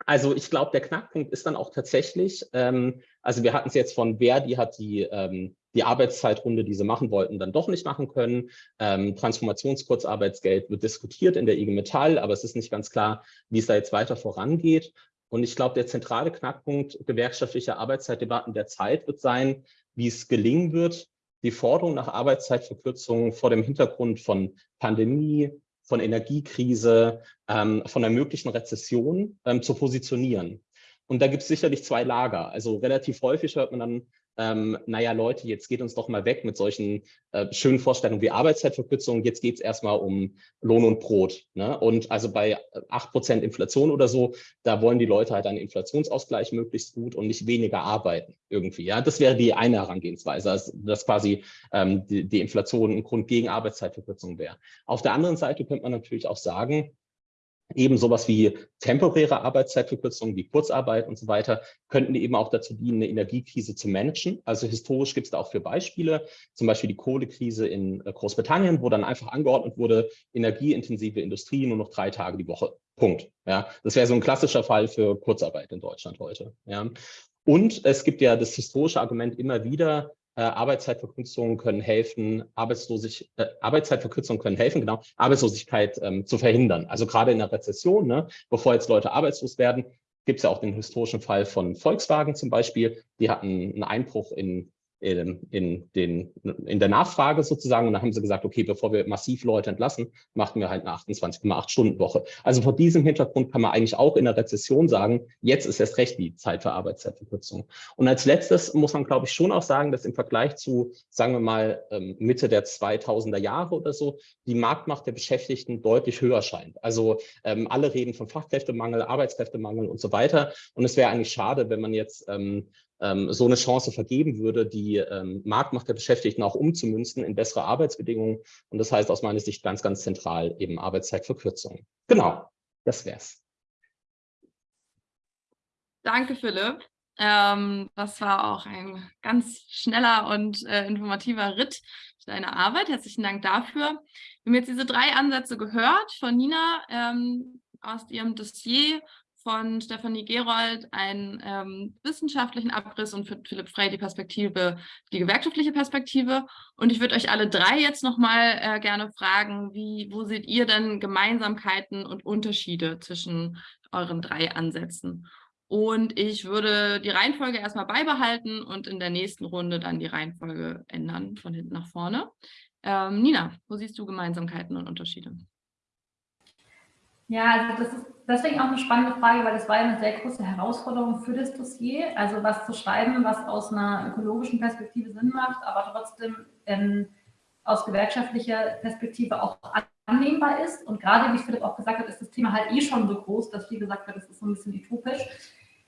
also ich glaube, der Knackpunkt ist dann auch tatsächlich, ähm, also wir hatten es jetzt von Verdi hat die ähm, die Arbeitszeitrunde, die sie machen wollten, dann doch nicht machen können. Ähm, Transformationskurzarbeitsgeld wird diskutiert in der IG Metall, aber es ist nicht ganz klar, wie es da jetzt weiter vorangeht. Und ich glaube, der zentrale Knackpunkt gewerkschaftlicher Arbeitszeitdebatten der Zeit wird sein, wie es gelingen wird, die Forderung nach Arbeitszeitverkürzungen vor dem Hintergrund von Pandemie, von Energiekrise, ähm, von einer möglichen Rezession ähm, zu positionieren. Und da gibt es sicherlich zwei Lager. Also relativ häufig hört man dann ähm, naja Leute, jetzt geht uns doch mal weg mit solchen äh, schönen Vorstellungen wie Arbeitszeitverkürzung, jetzt geht es erstmal um Lohn und Brot. Ne? Und also bei 8% Inflation oder so, da wollen die Leute halt einen Inflationsausgleich möglichst gut und nicht weniger arbeiten irgendwie. Ja, Das wäre die eine Herangehensweise, dass, dass quasi ähm, die, die Inflation ein Grund gegen Arbeitszeitverkürzung wäre. Auf der anderen Seite könnte man natürlich auch sagen, Eben sowas wie temporäre Arbeitszeitverkürzungen, wie Kurzarbeit und so weiter, könnten eben auch dazu dienen, eine Energiekrise zu managen. Also historisch gibt es da auch für Beispiele, zum Beispiel die Kohlekrise in äh, Großbritannien, wo dann einfach angeordnet wurde, energieintensive Industrie nur noch drei Tage die Woche. Punkt. Ja, das wäre so ein klassischer Fall für Kurzarbeit in Deutschland heute. Ja. Und es gibt ja das historische Argument immer wieder, Arbeitszeitverkürzungen können helfen, Arbeitslosig, äh, Arbeitszeitverkürzungen können helfen, genau, Arbeitslosigkeit ähm, zu verhindern. Also gerade in der Rezession, ne, bevor jetzt Leute arbeitslos werden, gibt es ja auch den historischen Fall von Volkswagen zum Beispiel. Die hatten einen Einbruch in in, in, den, in der Nachfrage sozusagen. Und dann haben sie gesagt, okay, bevor wir massiv Leute entlassen, machen wir halt eine 28,8 Stunden Woche. Also vor diesem Hintergrund kann man eigentlich auch in der Rezession sagen, jetzt ist erst recht die Zeit für Arbeitszeitverkürzung. Und als letztes muss man, glaube ich, schon auch sagen, dass im Vergleich zu, sagen wir mal, ähm, Mitte der 2000er Jahre oder so, die Marktmacht der Beschäftigten deutlich höher scheint. Also ähm, alle reden von Fachkräftemangel, Arbeitskräftemangel und so weiter. Und es wäre eigentlich schade, wenn man jetzt ähm, ähm, so eine Chance vergeben würde, die ähm, Marktmacht der Beschäftigten auch umzumünzen in bessere Arbeitsbedingungen. Und das heißt aus meiner Sicht ganz, ganz zentral eben Arbeitszeitverkürzung. Genau, das wär's.
Danke, Philipp. Ähm, das war auch ein ganz schneller und äh, informativer Ritt für deine Arbeit. Herzlichen Dank dafür. Wir haben jetzt diese drei Ansätze gehört von Nina ähm, aus ihrem Dossier von Stefanie Gerold einen ähm, wissenschaftlichen Abriss und für Philipp Frey die Perspektive, die gewerkschaftliche Perspektive. Und ich würde euch alle drei jetzt nochmal äh, gerne fragen, wie, wo seht ihr denn Gemeinsamkeiten und Unterschiede zwischen euren drei Ansätzen? Und ich würde die Reihenfolge erstmal beibehalten und in der nächsten Runde dann die Reihenfolge ändern, von hinten nach vorne. Ähm, Nina, wo siehst du Gemeinsamkeiten und Unterschiede?
Ja, also das ist deswegen auch eine spannende Frage, weil das war ja eine sehr große Herausforderung für das Dossier. Also was zu schreiben, was aus einer ökologischen Perspektive Sinn macht, aber trotzdem ähm, aus gewerkschaftlicher Perspektive auch annehmbar ist. Und gerade, wie Philipp auch gesagt hat, ist das Thema halt eh schon so groß, dass viel gesagt wird, das ist so ein bisschen utopisch.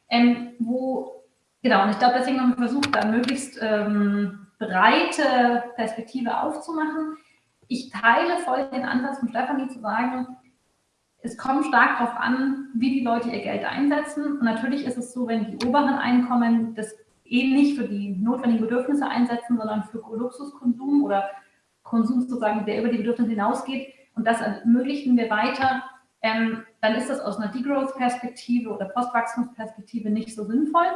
Ähm, wo, genau, und ich glaube, deswegen haben wir versucht, da möglichst ähm, breite Perspektive aufzumachen. Ich teile voll den Ansatz von Stefanie zu sagen, es kommt stark darauf an, wie die Leute ihr Geld einsetzen. Und natürlich ist es so, wenn die oberen Einkommen das eh nicht für die notwendigen Bedürfnisse einsetzen, sondern für Luxuskonsum oder Konsum sozusagen, der über die Bedürfnisse hinausgeht, und das ermöglichen wir weiter, ähm, dann ist das aus einer Degrowth-Perspektive oder Postwachstumsperspektive nicht so sinnvoll.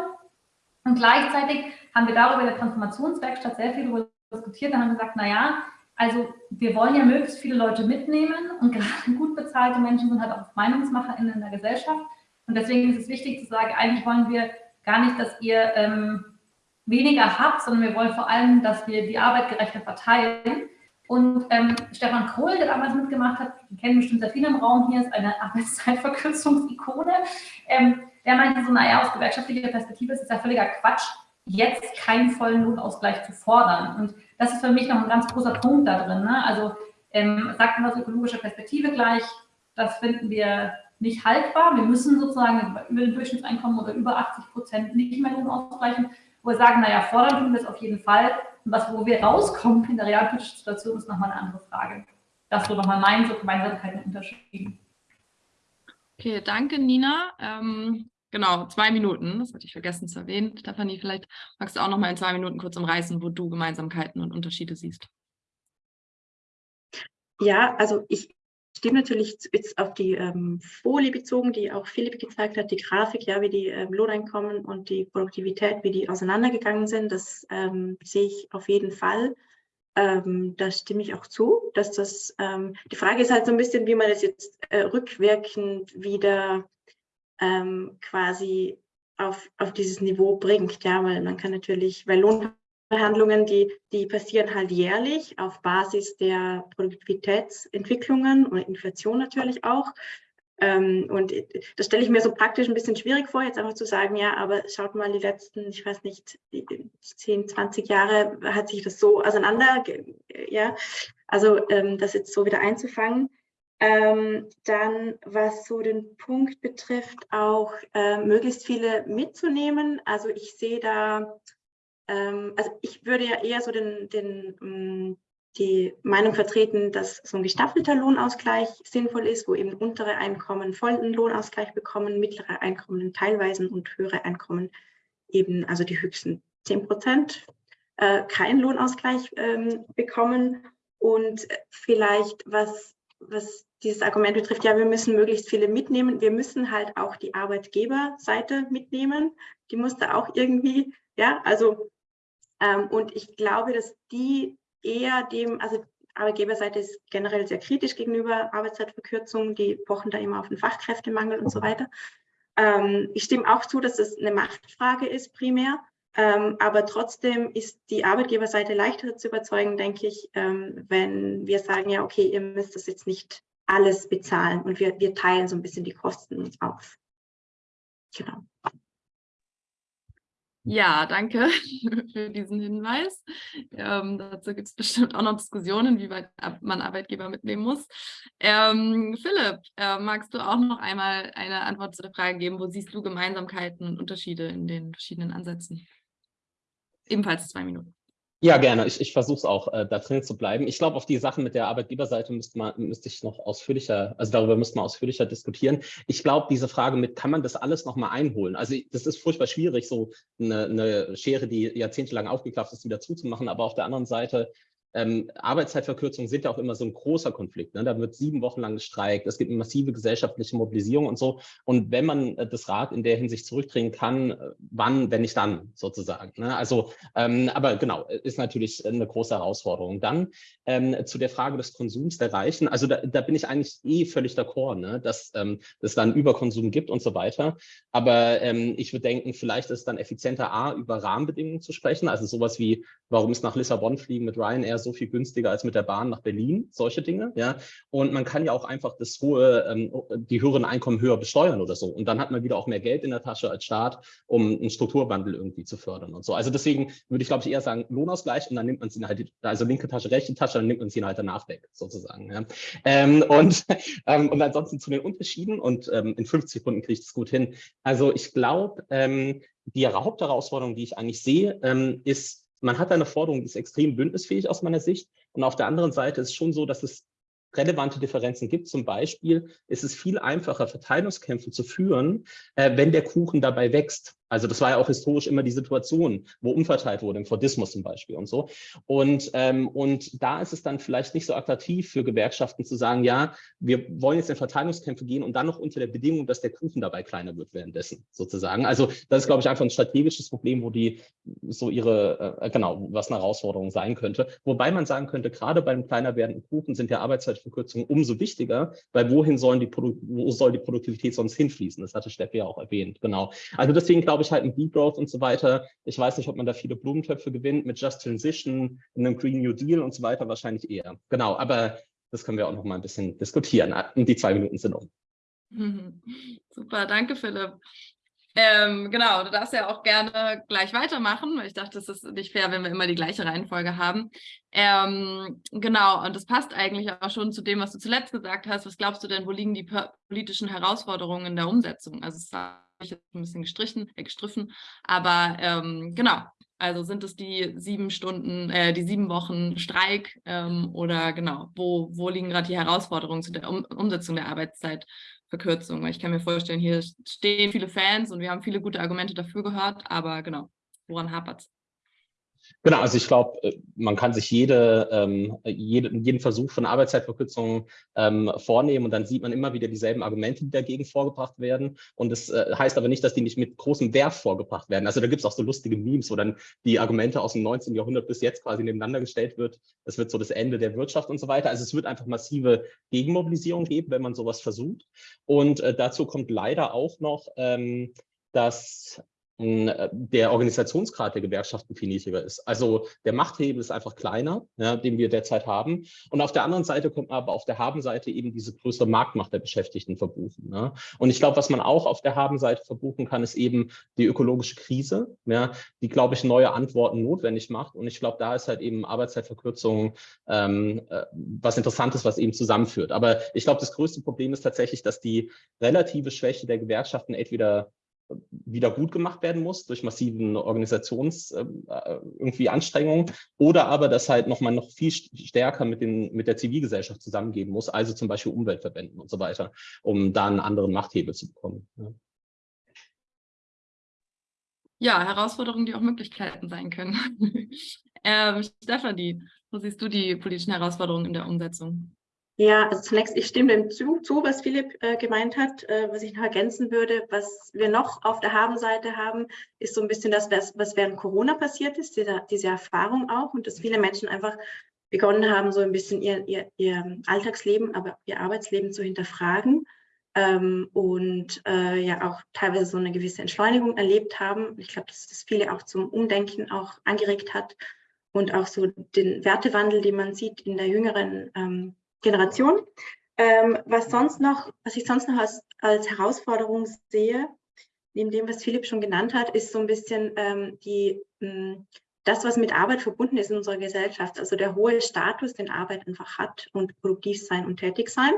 Und gleichzeitig haben wir darüber in der Transformationswerkstatt sehr viel darüber diskutiert und haben gesagt, naja, also wir wollen ja möglichst viele Leute mitnehmen und gerade gut bezahlte Menschen sind halt auch MeinungsmacherInnen in der Gesellschaft. Und deswegen ist es wichtig zu sagen, eigentlich wollen wir gar nicht, dass ihr ähm, weniger habt, sondern wir wollen vor allem, dass wir die Arbeit gerechter verteilen. Und ähm, Stefan Kohl, der damals mitgemacht hat, den kennen bestimmt sehr viele im Raum hier, ist eine Arbeitszeitverkürzungsikone. Ähm, der meinte so, naja, aus gewerkschaftlicher Perspektive ist es ja völliger Quatsch, jetzt keinen vollen Lohnausgleich zu fordern. Und das ist für mich noch ein ganz großer Punkt da drin. Ne? Also ähm, sagt man aus ökologischer Perspektive gleich, das finden wir nicht haltbar. Wir müssen sozusagen über den Durchschnittseinkommen oder über 80 Prozent nicht mehr Lohn ausgleichen, wo wir sagen, naja, fordern tun wir es auf jeden Fall. Und was, wo wir rauskommen in der realpolitischen Situation, ist nochmal eine andere Frage. Das so nochmal mein, so Gemeinsamkeiten und Unterschieden.
Okay, danke Nina. Ähm, genau, zwei Minuten, das hatte ich vergessen zu erwähnen. Stefanie, vielleicht magst du auch nochmal in zwei Minuten kurz umreißen, wo du Gemeinsamkeiten und Unterschiede siehst.
Ja, also ich stimme natürlich jetzt auf die ähm, Folie bezogen, die auch Philipp gezeigt hat, die Grafik, ja, wie die ähm, Lohneinkommen und die Produktivität, wie die auseinandergegangen sind, das ähm, sehe ich auf jeden Fall. Ähm, da stimme ich auch zu, dass das, ähm, die Frage ist halt so ein bisschen, wie man das jetzt äh, rückwirkend wieder ähm, quasi auf, auf dieses Niveau bringt, ja, weil man kann natürlich, weil Lohn Verhandlungen, die, die passieren halt jährlich auf Basis der Produktivitätsentwicklungen und Inflation natürlich auch. Ähm, und das stelle ich mir so praktisch ein bisschen schwierig vor, jetzt einfach zu sagen, ja, aber schaut mal, die letzten, ich weiß nicht, 10, 20 Jahre hat sich das so auseinander, ja, also ähm, das jetzt so wieder einzufangen. Ähm, dann, was so den Punkt betrifft, auch äh, möglichst viele mitzunehmen. Also ich sehe da ähm, also ich würde ja eher so den, den, mm, die Meinung vertreten, dass so ein gestaffelter Lohnausgleich sinnvoll ist, wo eben untere Einkommen vollen Lohnausgleich bekommen, mittlere Einkommen teilweise und höhere Einkommen eben, also die höchsten 10 Prozent, äh, keinen Lohnausgleich ähm, bekommen. Und vielleicht, was, was dieses Argument betrifft, ja, wir müssen möglichst viele mitnehmen. Wir müssen halt auch die Arbeitgeberseite mitnehmen. Die muss da auch irgendwie, ja, also ähm, und ich glaube, dass die eher dem, also Arbeitgeberseite ist generell sehr kritisch gegenüber Arbeitszeitverkürzungen, die pochen da immer auf den Fachkräftemangel und so weiter. Ähm, ich stimme auch zu, dass das eine Machtfrage ist primär, ähm, aber trotzdem ist die Arbeitgeberseite leichter zu überzeugen, denke ich, ähm, wenn wir sagen, ja, okay, ihr müsst das jetzt nicht alles bezahlen und wir, wir teilen so ein bisschen die Kosten auf. Genau.
Ja, danke für diesen Hinweis. Ähm, dazu gibt es bestimmt auch noch Diskussionen, wie weit man Arbeitgeber mitnehmen muss. Ähm, Philipp, äh, magst du auch noch einmal eine Antwort zu der Frage geben, wo siehst du Gemeinsamkeiten und Unterschiede in den verschiedenen Ansätzen? Ebenfalls zwei Minuten.
Ja, gerne. Ich, ich versuche es auch, äh, da drin zu bleiben. Ich glaube, auf die Sachen mit der Arbeitgeberseite müsste, man, müsste ich noch ausführlicher, also darüber müsste man ausführlicher diskutieren. Ich glaube, diese Frage mit, kann man das alles nochmal einholen? Also das ist furchtbar schwierig, so eine, eine Schere, die jahrzehntelang aufgeklafft ist, wieder zuzumachen. Aber auf der anderen Seite ähm, Arbeitszeitverkürzungen sind ja auch immer so ein großer Konflikt. Ne? Da wird sieben Wochen lang gestreikt, es gibt eine massive gesellschaftliche Mobilisierung und so. Und wenn man äh, das Rad in der Hinsicht zurückdrehen kann, äh, wann, wenn nicht dann sozusagen. Ne? Also, ähm, aber genau, ist natürlich eine große Herausforderung. Dann ähm, zu der Frage des Konsums der Reichen. Also da, da bin ich eigentlich eh völlig d'accord, ne? dass ähm, es dann Überkonsum gibt und so weiter. Aber ähm, ich würde denken, vielleicht ist es dann effizienter, A, über Rahmenbedingungen zu sprechen. Also sowas wie, warum ist nach Lissabon fliegen mit Ryanair so viel günstiger als mit der Bahn nach Berlin, solche Dinge. Ja? Und man kann ja auch einfach das hohe, ähm, die höheren Einkommen höher besteuern oder so. Und dann hat man wieder auch mehr Geld in der Tasche als Staat, um einen Strukturwandel irgendwie zu fördern und so. Also deswegen würde ich, glaube ich, eher sagen, Lohnausgleich und dann nimmt man sie halt, also linke Tasche, rechte Tasche, dann nimmt man sie halt danach weg, sozusagen. Ja? Ähm, und, ähm, und ansonsten zu den Unterschieden und ähm, in 50 Sekunden kriege ich das gut hin. Also ich glaube, ähm, die Hauptherausforderung, die ich eigentlich sehe, ähm, ist, man hat eine Forderung, die ist extrem bündnisfähig aus meiner Sicht. Und auf der anderen Seite ist schon so, dass es relevante Differenzen gibt. Zum Beispiel ist es viel einfacher, Verteilungskämpfe zu führen, äh, wenn der Kuchen dabei wächst. Also das war ja auch historisch immer die Situation, wo umverteilt wurde, im Fordismus zum Beispiel und so. Und, ähm, und da ist es dann vielleicht nicht so attraktiv für Gewerkschaften zu sagen, ja, wir wollen jetzt in Verteilungskämpfe gehen und dann noch unter der Bedingung, dass der Kuchen dabei kleiner wird währenddessen sozusagen. Also das ist, glaube ich, einfach ein strategisches Problem, wo die so ihre, äh, genau, was eine Herausforderung sein könnte. Wobei man sagen könnte, gerade beim kleiner werdenden Kuchen sind ja Arbeitszeitverkürzungen umso wichtiger, weil wohin sollen die, wo soll die Produktivität sonst hinfließen? Das hatte Steffi ja auch erwähnt, genau. Also deswegen glaube ich, ich halt mit Degrowth und so weiter, ich weiß nicht, ob man da viele Blumentöpfe gewinnt, mit Just Transition, einem Green New Deal und so weiter wahrscheinlich eher. Genau, aber das können wir auch noch mal ein bisschen diskutieren. Die zwei Minuten sind um.
Super, danke Philipp. Ähm, genau, du darfst ja auch gerne gleich weitermachen, weil ich dachte, es ist nicht fair, wenn wir immer die gleiche Reihenfolge haben. Ähm, genau, und das passt eigentlich auch schon zu dem, was du zuletzt gesagt hast. Was glaubst du denn, wo liegen die politischen Herausforderungen in der Umsetzung? Also das habe ich jetzt ein bisschen gestrichen, äh, gestriffen, aber ähm, genau, also sind es die sieben Stunden, äh, die sieben Wochen Streik ähm, oder genau, wo, wo liegen gerade die Herausforderungen zu der um Umsetzung der Arbeitszeit Verkürzung. Weil ich kann mir vorstellen, hier stehen viele Fans und wir haben viele gute Argumente dafür gehört, aber genau, woran hapert es?
Genau, also ich glaube, äh, man kann sich jede, ähm, jede, jeden Versuch von Arbeitszeitverkürzung ähm, vornehmen und dann sieht man immer wieder dieselben Argumente, die dagegen vorgebracht werden. Und das äh, heißt aber nicht, dass die nicht mit großem Wert vorgebracht werden. Also da gibt es auch so lustige Memes, wo dann die Argumente aus dem 19. Jahrhundert bis jetzt quasi nebeneinander gestellt wird. Das wird so das Ende der Wirtschaft und so weiter. Also es wird einfach massive Gegenmobilisierung geben, wenn man sowas versucht. Und äh, dazu kommt leider auch noch, ähm, dass der Organisationsgrad der Gewerkschaften viel niedriger ist. Also der Machthebel ist einfach kleiner, ja, den wir derzeit haben. Und auf der anderen Seite kommt man aber auf der Habenseite eben diese größere Marktmacht der Beschäftigten verbuchen. Ja. Und ich glaube, was man auch auf der Habenseite verbuchen kann, ist eben die ökologische Krise, ja, die, glaube ich, neue Antworten notwendig macht. Und ich glaube, da ist halt eben Arbeitszeitverkürzung ähm, äh, was Interessantes, was eben zusammenführt. Aber ich glaube, das größte Problem ist tatsächlich, dass die relative Schwäche der Gewerkschaften entweder wieder gut gemacht werden muss durch massiven Organisations äh, irgendwie Anstrengungen oder aber das halt nochmal noch viel stärker mit, den, mit der Zivilgesellschaft zusammengeben muss, also zum Beispiel Umweltverbänden und so weiter, um da einen anderen Machthebel zu bekommen. Ja.
Ja, Herausforderungen, die auch Möglichkeiten sein können. ähm, Stefanie, wo siehst du die politischen Herausforderungen in der Umsetzung?
Ja, also zunächst, ich stimme dem zu, zu was Philipp äh, gemeint hat. Äh, was ich noch ergänzen würde, was wir noch auf der Habenseite haben, ist so ein bisschen das, was, während Corona passiert ist, diese, diese Erfahrung auch und dass viele Menschen einfach begonnen haben, so ein bisschen ihr, ihr, ihr Alltagsleben, aber ihr Arbeitsleben zu hinterfragen ähm, und äh, ja auch teilweise so eine gewisse Entschleunigung erlebt haben. Ich glaube, dass das viele auch zum Umdenken auch angeregt hat und auch so den Wertewandel, den man sieht in der jüngeren ähm, Generation. Ähm, was sonst noch, was ich sonst noch als, als Herausforderung sehe, neben dem, was Philipp schon genannt hat, ist so ein bisschen ähm, die, mh, hm, das, was mit Arbeit verbunden ist in unserer Gesellschaft. Also der hohe Status, den Arbeit einfach hat und produktiv sein und tätig sein.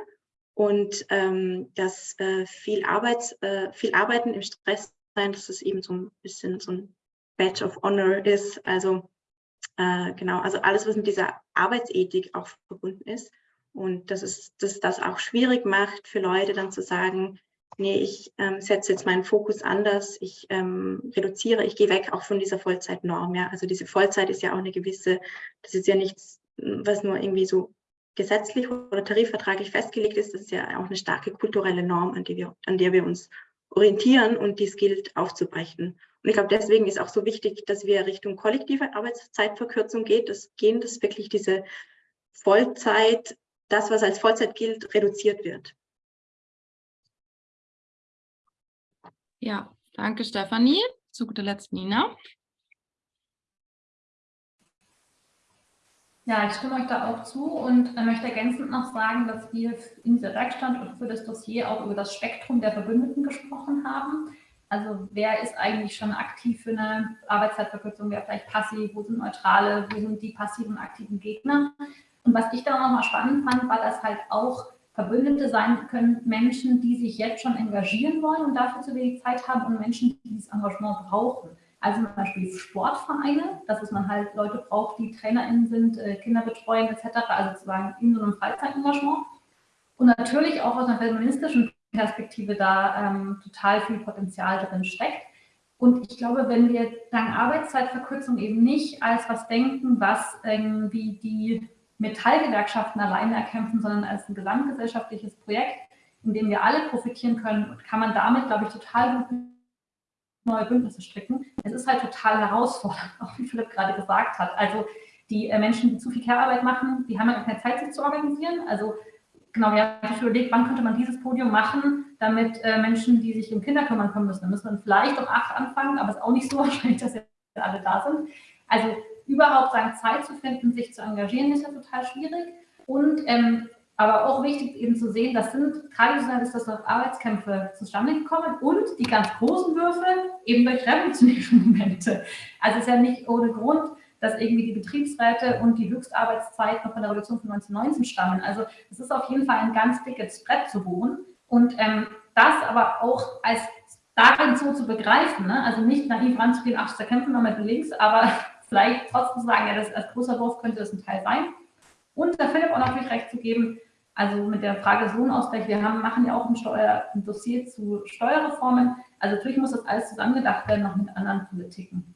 Und ähm, dass äh, viel, Arbeits, äh, viel Arbeiten im Stress sein, dass es eben so ein bisschen so ein Badge of Honor ist. Also äh, genau, also alles, was mit dieser Arbeitsethik auch verbunden ist. Und dass es dass das auch schwierig macht für Leute dann zu sagen, nee, ich ähm, setze jetzt meinen Fokus anders, ich ähm, reduziere, ich gehe weg auch von dieser Vollzeitnorm. Ja? Also diese Vollzeit ist ja auch eine gewisse, das ist ja nichts, was nur irgendwie so gesetzlich oder tarifvertraglich festgelegt ist, das ist ja auch eine starke kulturelle Norm, an, die wir, an der wir uns orientieren und dies gilt aufzubrechen. Und ich glaube, deswegen ist auch so wichtig, dass wir Richtung kollektive Arbeitszeitverkürzung geht, das gehen, dass wirklich diese Vollzeit das, was als Vollzeit gilt, reduziert wird.
Ja, danke Stefanie. Zu guter Letzt Nina.
Ja, ich stimme euch da auch zu und möchte ergänzend noch sagen, dass wir in dieser Werkstatt und für das Dossier auch über das Spektrum der Verbündeten gesprochen haben. Also wer ist eigentlich schon aktiv für eine Arbeitszeitverkürzung, wer vielleicht passiv, wo sind Neutrale, wo sind die passiven und aktiven Gegner. Und was ich da nochmal spannend fand, war, dass halt auch Verbündete sein können Menschen, die sich jetzt schon engagieren wollen und dafür zu wenig Zeit haben und Menschen, die dieses Engagement brauchen. Also zum Beispiel Sportvereine, dass man halt Leute braucht, die TrainerInnen sind, äh, Kinder betreuen etc., also sozusagen in so einem Freizeitengagement. Und natürlich auch aus einer feministischen Perspektive da ähm, total viel Potenzial drin steckt. Und ich glaube, wenn wir dank Arbeitszeitverkürzung eben nicht als was denken, was irgendwie die Metallgewerkschaften alleine erkämpfen, sondern als ein gesamtgesellschaftliches Projekt, in dem wir alle profitieren können, kann man damit, glaube ich, total gut neue Bündnisse stricken. Es ist halt total herausfordernd, auch wie Philipp gerade gesagt hat. Also die äh, Menschen, die zu viel Care-Arbeit machen, die haben ja keine Zeit, sich zu organisieren. Also genau, wir haben sich überlegt, wann könnte man dieses Podium machen, damit äh, Menschen, die sich um Kinder kümmern können müssen, da müssen wir vielleicht um acht anfangen, aber es ist auch nicht so wahrscheinlich, dass jetzt alle da sind. Also überhaupt sagen, Zeit zu finden, sich zu engagieren, ist ja total schwierig. Und ähm, aber auch wichtig eben zu sehen, das sind traditionell ist das durch Arbeitskämpfe zustande gekommen und die ganz großen Würfe eben durch revolutionäre Momente. Also es ist ja nicht ohne Grund, dass irgendwie die Betriebsräte und die Höchstarbeitszeit noch von der Revolution von 1919 stammen. Also es ist auf jeden Fall ein ganz dickes Brett zu bohren und ähm, das aber auch als darin so zu begreifen, ne? also nicht naiv ranzugehen, ach, da kämpfen wir mit links, aber vielleicht trotzdem sagen, ja, das als großer Wurf könnte das ein Teil sein. Und der Philipp auch natürlich recht zu geben, also mit der Frage Lohnausgleich, wir haben, machen ja auch ein, Steuer, ein Dossier zu Steuerreformen. Also natürlich muss das alles zusammengedacht werden, noch mit anderen Politiken.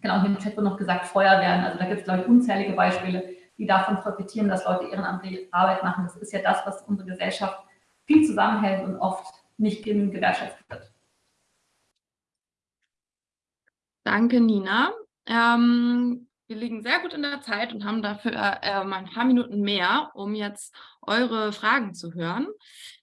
Genau, hier im Chat wurde noch gesagt, Feuerwehren. Also da gibt es, glaube ich, unzählige Beispiele, die davon profitieren, dass Leute ehrenamtliche Arbeit machen. Das ist ja das, was unsere Gesellschaft viel zusammenhält und oft nicht genügend gewertschätzt wird.
Danke, Nina. Ähm, wir liegen sehr gut in der Zeit und haben dafür äh, mal ein paar Minuten mehr, um jetzt eure Fragen zu hören.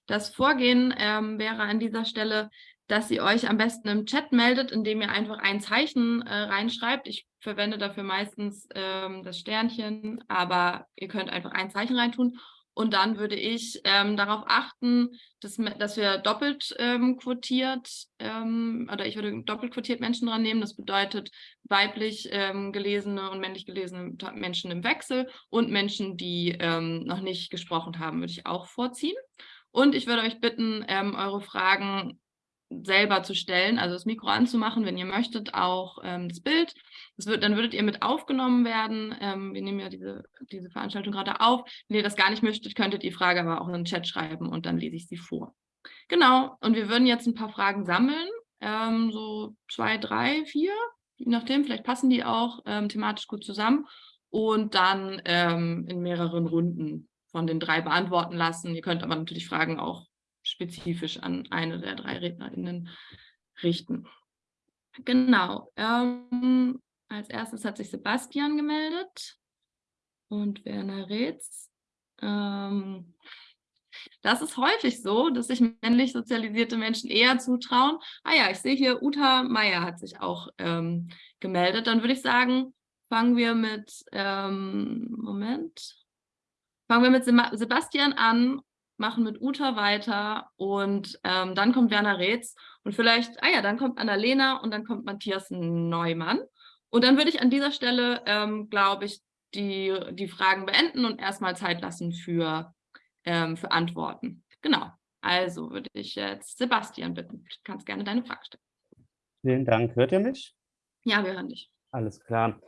Das Vorgehen ähm, wäre an dieser Stelle, dass ihr euch am besten im Chat meldet, indem ihr einfach ein Zeichen äh, reinschreibt. Ich verwende dafür meistens ähm, das Sternchen, aber ihr könnt einfach ein Zeichen reintun und dann würde ich ähm, darauf achten, dass, dass wir doppelt ähm, quotiert, ähm, oder ich würde doppelt quotiert Menschen dran nehmen. Das bedeutet weiblich ähm, gelesene und männlich gelesene Menschen im Wechsel und Menschen, die ähm, noch nicht gesprochen haben, würde ich auch vorziehen. Und ich würde euch bitten, ähm, eure Fragen selber zu stellen, also das Mikro anzumachen, wenn ihr möchtet, auch ähm, das Bild. Das wird, dann würdet ihr mit aufgenommen werden. Ähm, wir nehmen ja diese, diese Veranstaltung gerade auf. Wenn ihr das gar nicht möchtet, könntet ihr die Frage aber auch in den Chat schreiben und dann lese ich sie vor. Genau, und wir würden jetzt ein paar Fragen sammeln, ähm, so zwei, drei, vier, je nachdem, vielleicht passen die auch ähm, thematisch gut zusammen und dann ähm, in mehreren Runden von den drei beantworten lassen. Ihr könnt aber natürlich Fragen auch spezifisch an eine der drei RednerInnen richten. Genau. Ähm, als erstes hat sich Sebastian gemeldet und Werner Reetz. Ähm, das ist häufig so, dass sich männlich sozialisierte Menschen eher zutrauen. Ah ja, ich sehe hier, Uta Meier hat sich auch ähm, gemeldet. Dann würde ich sagen, fangen wir mit, ähm, Moment, fangen wir mit Sebastian an machen mit Uta weiter und ähm, dann kommt Werner Reetz und vielleicht, ah ja, dann kommt Annalena und dann kommt Matthias Neumann. Und dann würde ich an dieser Stelle, ähm, glaube ich, die, die Fragen beenden und erstmal Zeit lassen für, ähm, für Antworten. Genau, also würde ich jetzt Sebastian bitten. Du kannst gerne deine Frage stellen.
Vielen Dank. Hört ihr mich?
Ja, wir hören dich.
Alles klar.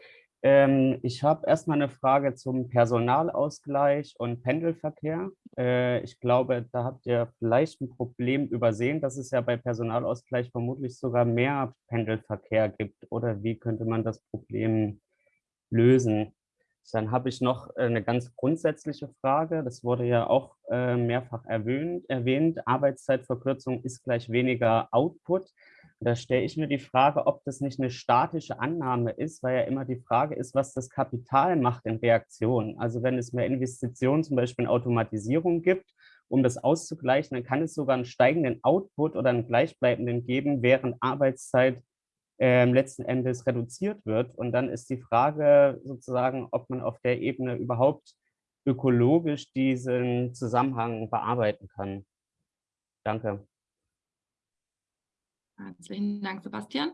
Ähm, ich habe erstmal eine Frage zum Personalausgleich und Pendelverkehr. Äh, ich glaube, da habt ihr vielleicht ein Problem übersehen, dass es ja bei Personalausgleich vermutlich sogar mehr Pendelverkehr gibt. Oder wie könnte man das Problem lösen? Dann habe ich noch äh, eine ganz grundsätzliche Frage. Das wurde ja auch äh, mehrfach erwähnt. erwähnt. Arbeitszeitverkürzung ist gleich weniger Output. Da stelle ich mir die Frage, ob das nicht eine statische Annahme ist, weil ja immer die Frage ist, was das Kapital macht in Reaktion. Also wenn es mehr Investitionen, zum Beispiel in Automatisierung gibt, um das auszugleichen, dann kann es sogar einen steigenden Output oder einen gleichbleibenden geben, während Arbeitszeit äh, letzten Endes reduziert wird. Und dann ist die Frage sozusagen, ob man auf der Ebene überhaupt ökologisch diesen Zusammenhang bearbeiten kann. Danke.
Herzlichen Dank, Sebastian.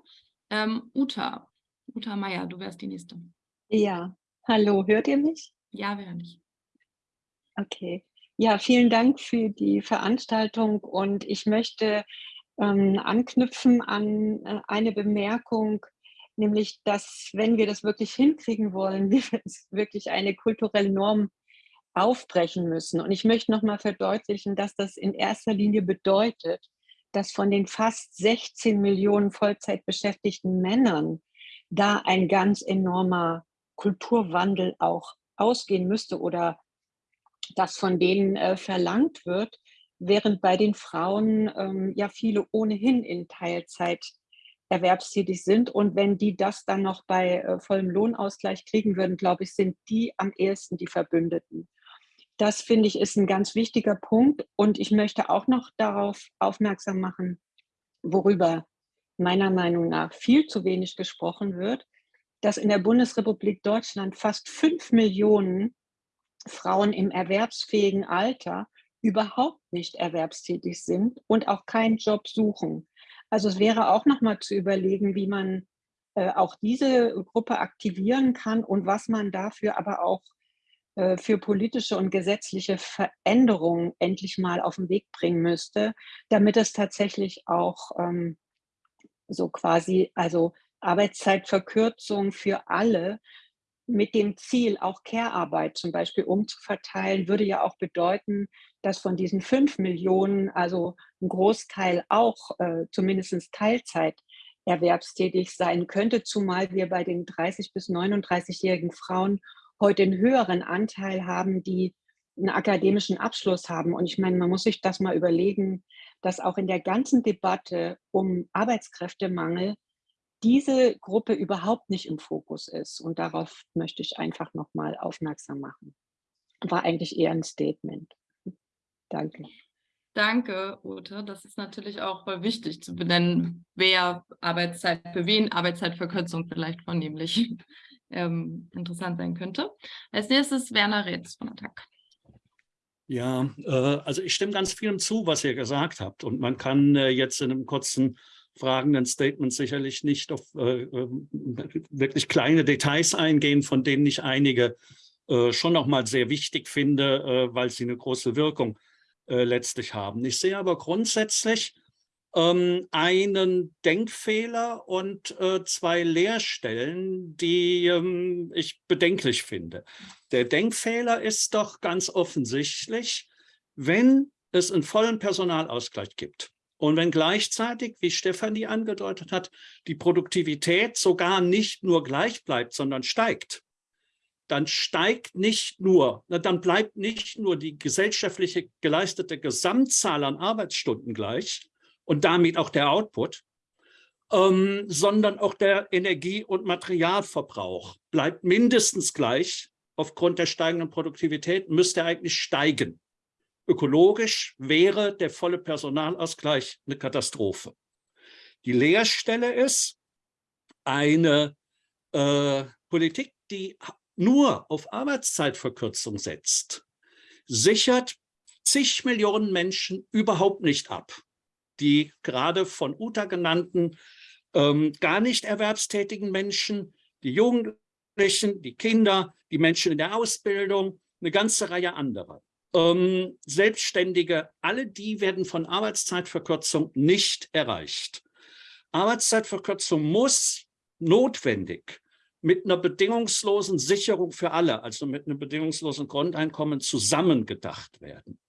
Ähm, Uta, Uta Meier, du wärst die Nächste.
Ja, hallo, hört ihr mich?
Ja, wir hören dich.
Okay. Ja, vielen Dank für die Veranstaltung und ich möchte ähm, anknüpfen an äh, eine Bemerkung, nämlich, dass wenn wir das wirklich hinkriegen wollen, wir wirklich eine kulturelle Norm aufbrechen müssen. Und ich möchte nochmal verdeutlichen, dass das in erster Linie bedeutet, dass von den fast 16 Millionen Vollzeitbeschäftigten Männern da ein ganz enormer Kulturwandel auch ausgehen müsste oder das von denen äh, verlangt wird, während bei den Frauen ähm, ja viele ohnehin in Teilzeit erwerbstätig sind. Und wenn die das dann noch bei äh, vollem Lohnausgleich kriegen würden, glaube ich, sind die am ehesten die Verbündeten. Das finde ich ist ein ganz wichtiger Punkt. Und ich möchte auch noch darauf aufmerksam machen, worüber meiner Meinung nach viel zu wenig gesprochen wird, dass in der Bundesrepublik Deutschland fast fünf Millionen Frauen im erwerbsfähigen Alter überhaupt nicht erwerbstätig sind und auch keinen Job suchen. Also es wäre auch noch mal zu überlegen, wie man äh, auch diese Gruppe aktivieren kann und was man dafür aber auch für politische und gesetzliche Veränderungen endlich mal auf den Weg bringen müsste, damit es tatsächlich auch ähm, so quasi, also Arbeitszeitverkürzung für alle mit dem Ziel, auch Care-Arbeit zum Beispiel umzuverteilen, würde ja auch bedeuten, dass von diesen fünf Millionen, also ein Großteil auch äh, zumindest Teilzeit erwerbstätig sein könnte, zumal wir bei den 30 bis 39-jährigen Frauen heute einen höheren Anteil haben, die einen akademischen Abschluss haben. Und ich meine, man muss sich das mal überlegen, dass auch in der ganzen Debatte um Arbeitskräftemangel diese Gruppe überhaupt nicht im Fokus ist. Und darauf möchte ich einfach nochmal aufmerksam machen. War eigentlich eher ein Statement. Danke.
Danke, Ute. Das ist natürlich auch wichtig zu benennen, wer Arbeitszeit, für wen Arbeitszeitverkürzung vielleicht vornehmlich ähm, interessant sein könnte. Als nächstes Werner Retz von Attac.
Ja, äh, also ich stimme ganz vielem zu, was ihr gesagt habt. Und man kann äh, jetzt in einem kurzen fragenden Statement sicherlich nicht auf äh, ähm, wirklich kleine Details eingehen, von denen ich einige äh, schon noch mal sehr wichtig finde, äh, weil sie eine große Wirkung äh, letztlich haben. Ich sehe aber grundsätzlich ähm, einen Denkfehler und äh, zwei Leerstellen, die ähm, ich bedenklich finde. Der Denkfehler ist doch ganz offensichtlich, wenn es einen vollen Personalausgleich gibt und wenn gleichzeitig, wie Stefanie angedeutet hat, die Produktivität sogar nicht nur gleich bleibt, sondern steigt, dann steigt nicht nur, dann bleibt nicht nur die gesellschaftliche geleistete Gesamtzahl an Arbeitsstunden gleich und damit auch der Output, ähm, sondern auch der Energie- und Materialverbrauch bleibt mindestens gleich. Aufgrund der steigenden Produktivität müsste eigentlich steigen. Ökologisch wäre der volle Personalausgleich eine Katastrophe. Die Leerstelle ist eine äh, Politik, die nur auf Arbeitszeitverkürzung setzt, sichert zig Millionen Menschen überhaupt nicht ab. Die gerade von Uta genannten ähm, gar nicht erwerbstätigen Menschen, die Jugendlichen, die Kinder, die Menschen in der Ausbildung, eine ganze Reihe anderer. Ähm, Selbstständige, alle die werden von Arbeitszeitverkürzung nicht erreicht. Arbeitszeitverkürzung muss notwendig mit einer bedingungslosen Sicherung für alle, also mit einem bedingungslosen Grundeinkommen zusammengedacht werden.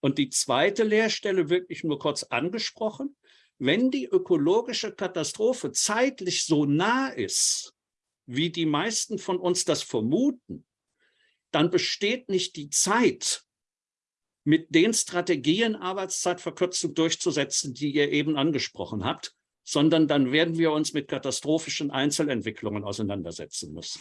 Und die zweite Leerstelle wirklich nur kurz angesprochen, wenn die ökologische Katastrophe zeitlich so nah ist, wie die meisten von uns das vermuten, dann besteht nicht die Zeit, mit den Strategien Arbeitszeitverkürzung durchzusetzen, die ihr eben angesprochen habt, sondern dann werden wir uns mit katastrophischen Einzelentwicklungen auseinandersetzen müssen.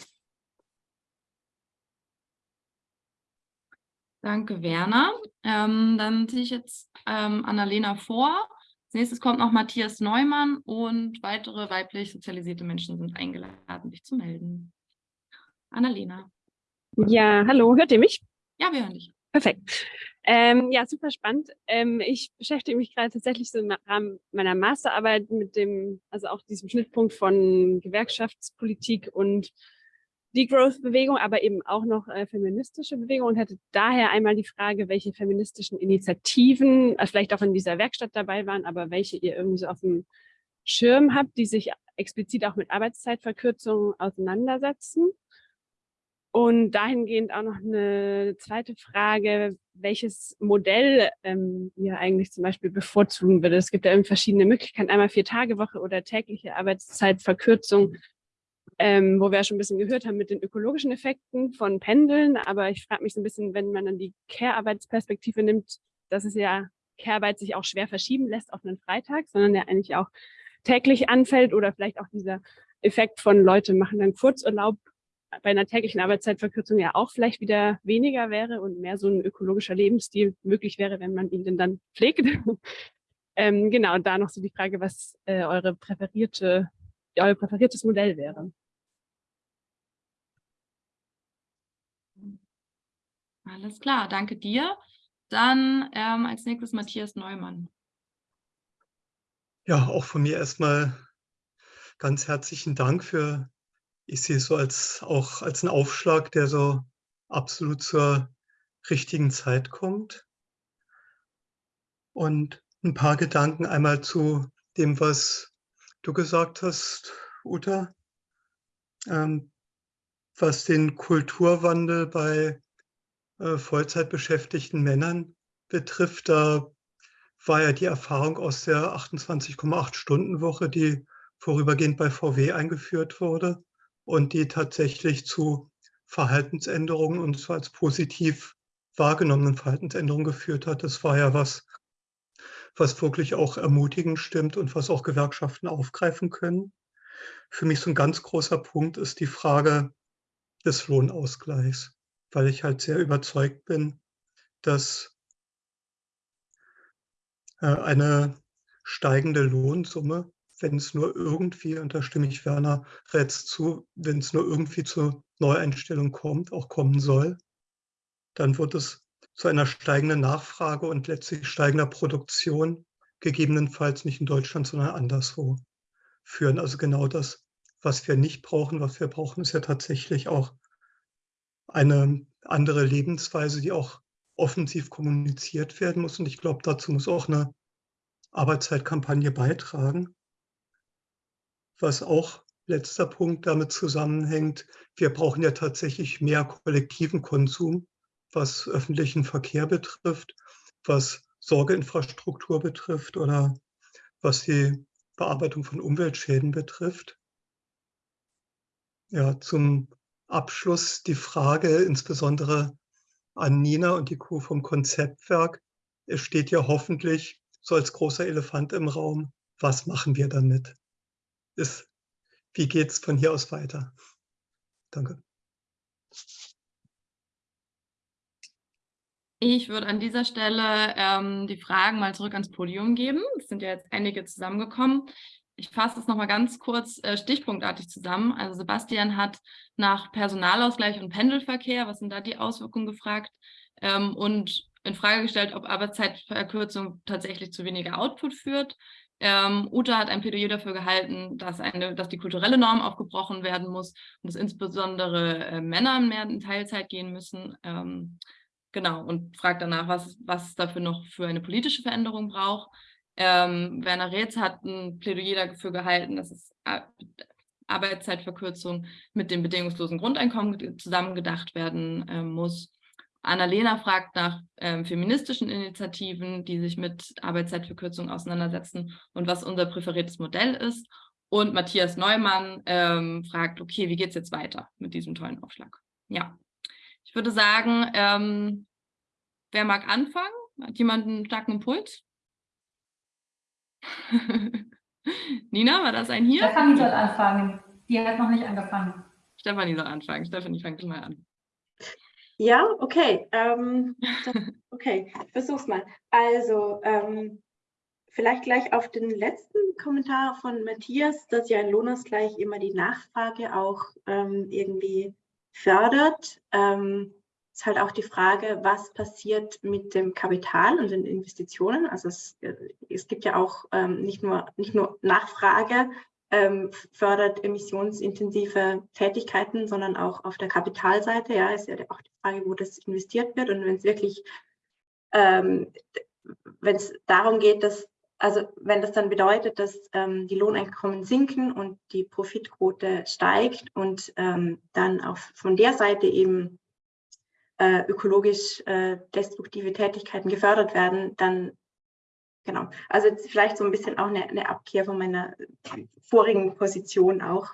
Danke, Werner. Ähm, dann ziehe ich jetzt ähm, Annalena vor. Als nächstes kommt noch Matthias Neumann und weitere weiblich sozialisierte Menschen sind eingeladen, sich zu melden. Annalena.
Ja, hallo, hört ihr mich?
Ja, wir hören dich.
Perfekt. Ähm, ja, super spannend. Ähm, ich beschäftige mich gerade tatsächlich so im Rahmen meiner Masterarbeit mit dem, also auch diesem Schnittpunkt von Gewerkschaftspolitik und Degrowth-Bewegung, aber eben auch noch äh, feministische Bewegung und hätte daher einmal die Frage, welche feministischen Initiativen äh, vielleicht auch in dieser Werkstatt dabei waren, aber welche ihr irgendwie so auf dem Schirm habt, die sich explizit auch mit Arbeitszeitverkürzungen auseinandersetzen. Und dahingehend auch noch eine zweite Frage, welches Modell ähm, ihr eigentlich zum Beispiel bevorzugen würdet. Es gibt ja verschiedene Möglichkeiten, einmal vier Tage Woche oder tägliche Arbeitszeitverkürzung, ähm, wo wir schon ein bisschen gehört haben mit den ökologischen Effekten von Pendeln. Aber ich frage mich so ein bisschen, wenn man dann die Care-Arbeitsperspektive nimmt, dass es ja Care-Arbeit sich auch schwer verschieben lässt auf einen Freitag, sondern ja eigentlich auch täglich anfällt oder vielleicht auch dieser Effekt von Leute machen dann Kurzurlaub bei einer täglichen Arbeitszeitverkürzung ja auch vielleicht wieder weniger wäre und mehr so ein ökologischer Lebensstil möglich wäre, wenn man ihn denn dann pflegt. ähm, genau, und da noch so die Frage, was äh, eure präferierte, euer präferiertes Modell wäre.
Alles klar, danke dir. Dann ähm, als nächstes Matthias Neumann.
Ja, auch von mir erstmal ganz herzlichen Dank für, ich sehe es so als auch als einen Aufschlag, der so absolut zur richtigen Zeit kommt. Und ein paar Gedanken einmal zu dem, was du gesagt hast, Uta, ähm, was den Kulturwandel bei äh, Vollzeitbeschäftigten Männern betrifft. Da war ja die Erfahrung aus der 28,8-Stunden-Woche, die vorübergehend bei VW eingeführt wurde und die tatsächlich zu Verhaltensänderungen und zwar als positiv wahrgenommenen Verhaltensänderungen geführt hat. Das war ja was, was wirklich auch ermutigend stimmt und was auch Gewerkschaften aufgreifen können. Für mich so ein ganz großer Punkt ist die Frage des Lohnausgleichs, weil ich halt sehr überzeugt bin, dass äh, eine steigende Lohnsumme, wenn es nur irgendwie, und da stimme ich Werner Retz zu, wenn es nur irgendwie zur Neueinstellung kommt, auch kommen soll, dann wird es zu einer steigenden Nachfrage und letztlich steigender Produktion, gegebenenfalls nicht in Deutschland, sondern anderswo führen. Also genau das, was wir nicht brauchen. Was wir brauchen, ist ja tatsächlich auch eine andere Lebensweise, die auch offensiv kommuniziert werden muss. Und ich glaube, dazu muss auch eine Arbeitszeitkampagne beitragen. Was auch letzter Punkt damit zusammenhängt, wir brauchen ja tatsächlich mehr kollektiven Konsum, was öffentlichen Verkehr betrifft, was Sorgeinfrastruktur betrifft oder was die Bearbeitung von Umweltschäden betrifft. Ja, zum Abschluss die Frage insbesondere an Nina und die Crew vom Konzeptwerk. Es steht ja hoffentlich so als großer Elefant im Raum, was machen wir damit? Ist, wie geht es von hier aus weiter? Danke.
Ich würde an dieser Stelle ähm, die Fragen mal zurück ans Podium geben. Es sind ja jetzt einige zusammengekommen. Ich fasse es nochmal ganz kurz äh, stichpunktartig zusammen. Also Sebastian hat nach Personalausgleich und Pendelverkehr, was sind da die Auswirkungen gefragt ähm, und in Frage gestellt, ob Arbeitszeitverkürzung tatsächlich zu weniger Output führt. Ähm, Uta hat ein Plädoyer dafür gehalten, dass, eine, dass die kulturelle Norm aufgebrochen werden muss und dass insbesondere äh, Männer mehr in Teilzeit gehen müssen. Ähm, genau, und fragt danach, was, was es dafür noch für eine politische Veränderung braucht. Ähm, Werner Reetz hat ein Plädoyer dafür gehalten, dass es Arbeitszeitverkürzung mit dem bedingungslosen Grundeinkommen zusammengedacht werden äh, muss. Annalena fragt nach ähm, feministischen Initiativen, die sich mit Arbeitszeitverkürzung auseinandersetzen und was unser präferiertes Modell ist. Und Matthias Neumann ähm, fragt, okay, wie geht es jetzt weiter mit diesem tollen Aufschlag? Ja, ich würde sagen, ähm, wer mag anfangen? Hat jemand einen starken Impuls? Nina, war das ein hier?
Stefanie soll anfangen. Die hat noch nicht angefangen.
Stefanie soll anfangen. Stefanie, fang mal an.
Ja, okay. Ähm, okay, ich versuch's mal. Also, ähm, vielleicht gleich auf den letzten Kommentar von Matthias, dass ja ein Lohnausgleich immer die Nachfrage auch ähm, irgendwie fördert. Ähm, ist halt auch die Frage, was passiert mit dem Kapital und den Investitionen. Also es, äh, es gibt ja auch ähm, nicht, nur, nicht nur Nachfrage, ähm, fördert emissionsintensive Tätigkeiten, sondern auch auf der Kapitalseite. Ja, ist ja auch die Frage, wo das investiert wird. Und wenn es wirklich, ähm, wenn es darum geht, dass, also wenn das dann bedeutet, dass ähm, die Lohneinkommen sinken und die Profitquote steigt und ähm, dann auch von der Seite eben äh, ökologisch äh, destruktive Tätigkeiten gefördert werden, dann genau. Also vielleicht so ein bisschen auch eine, eine Abkehr von meiner vorigen Position auch,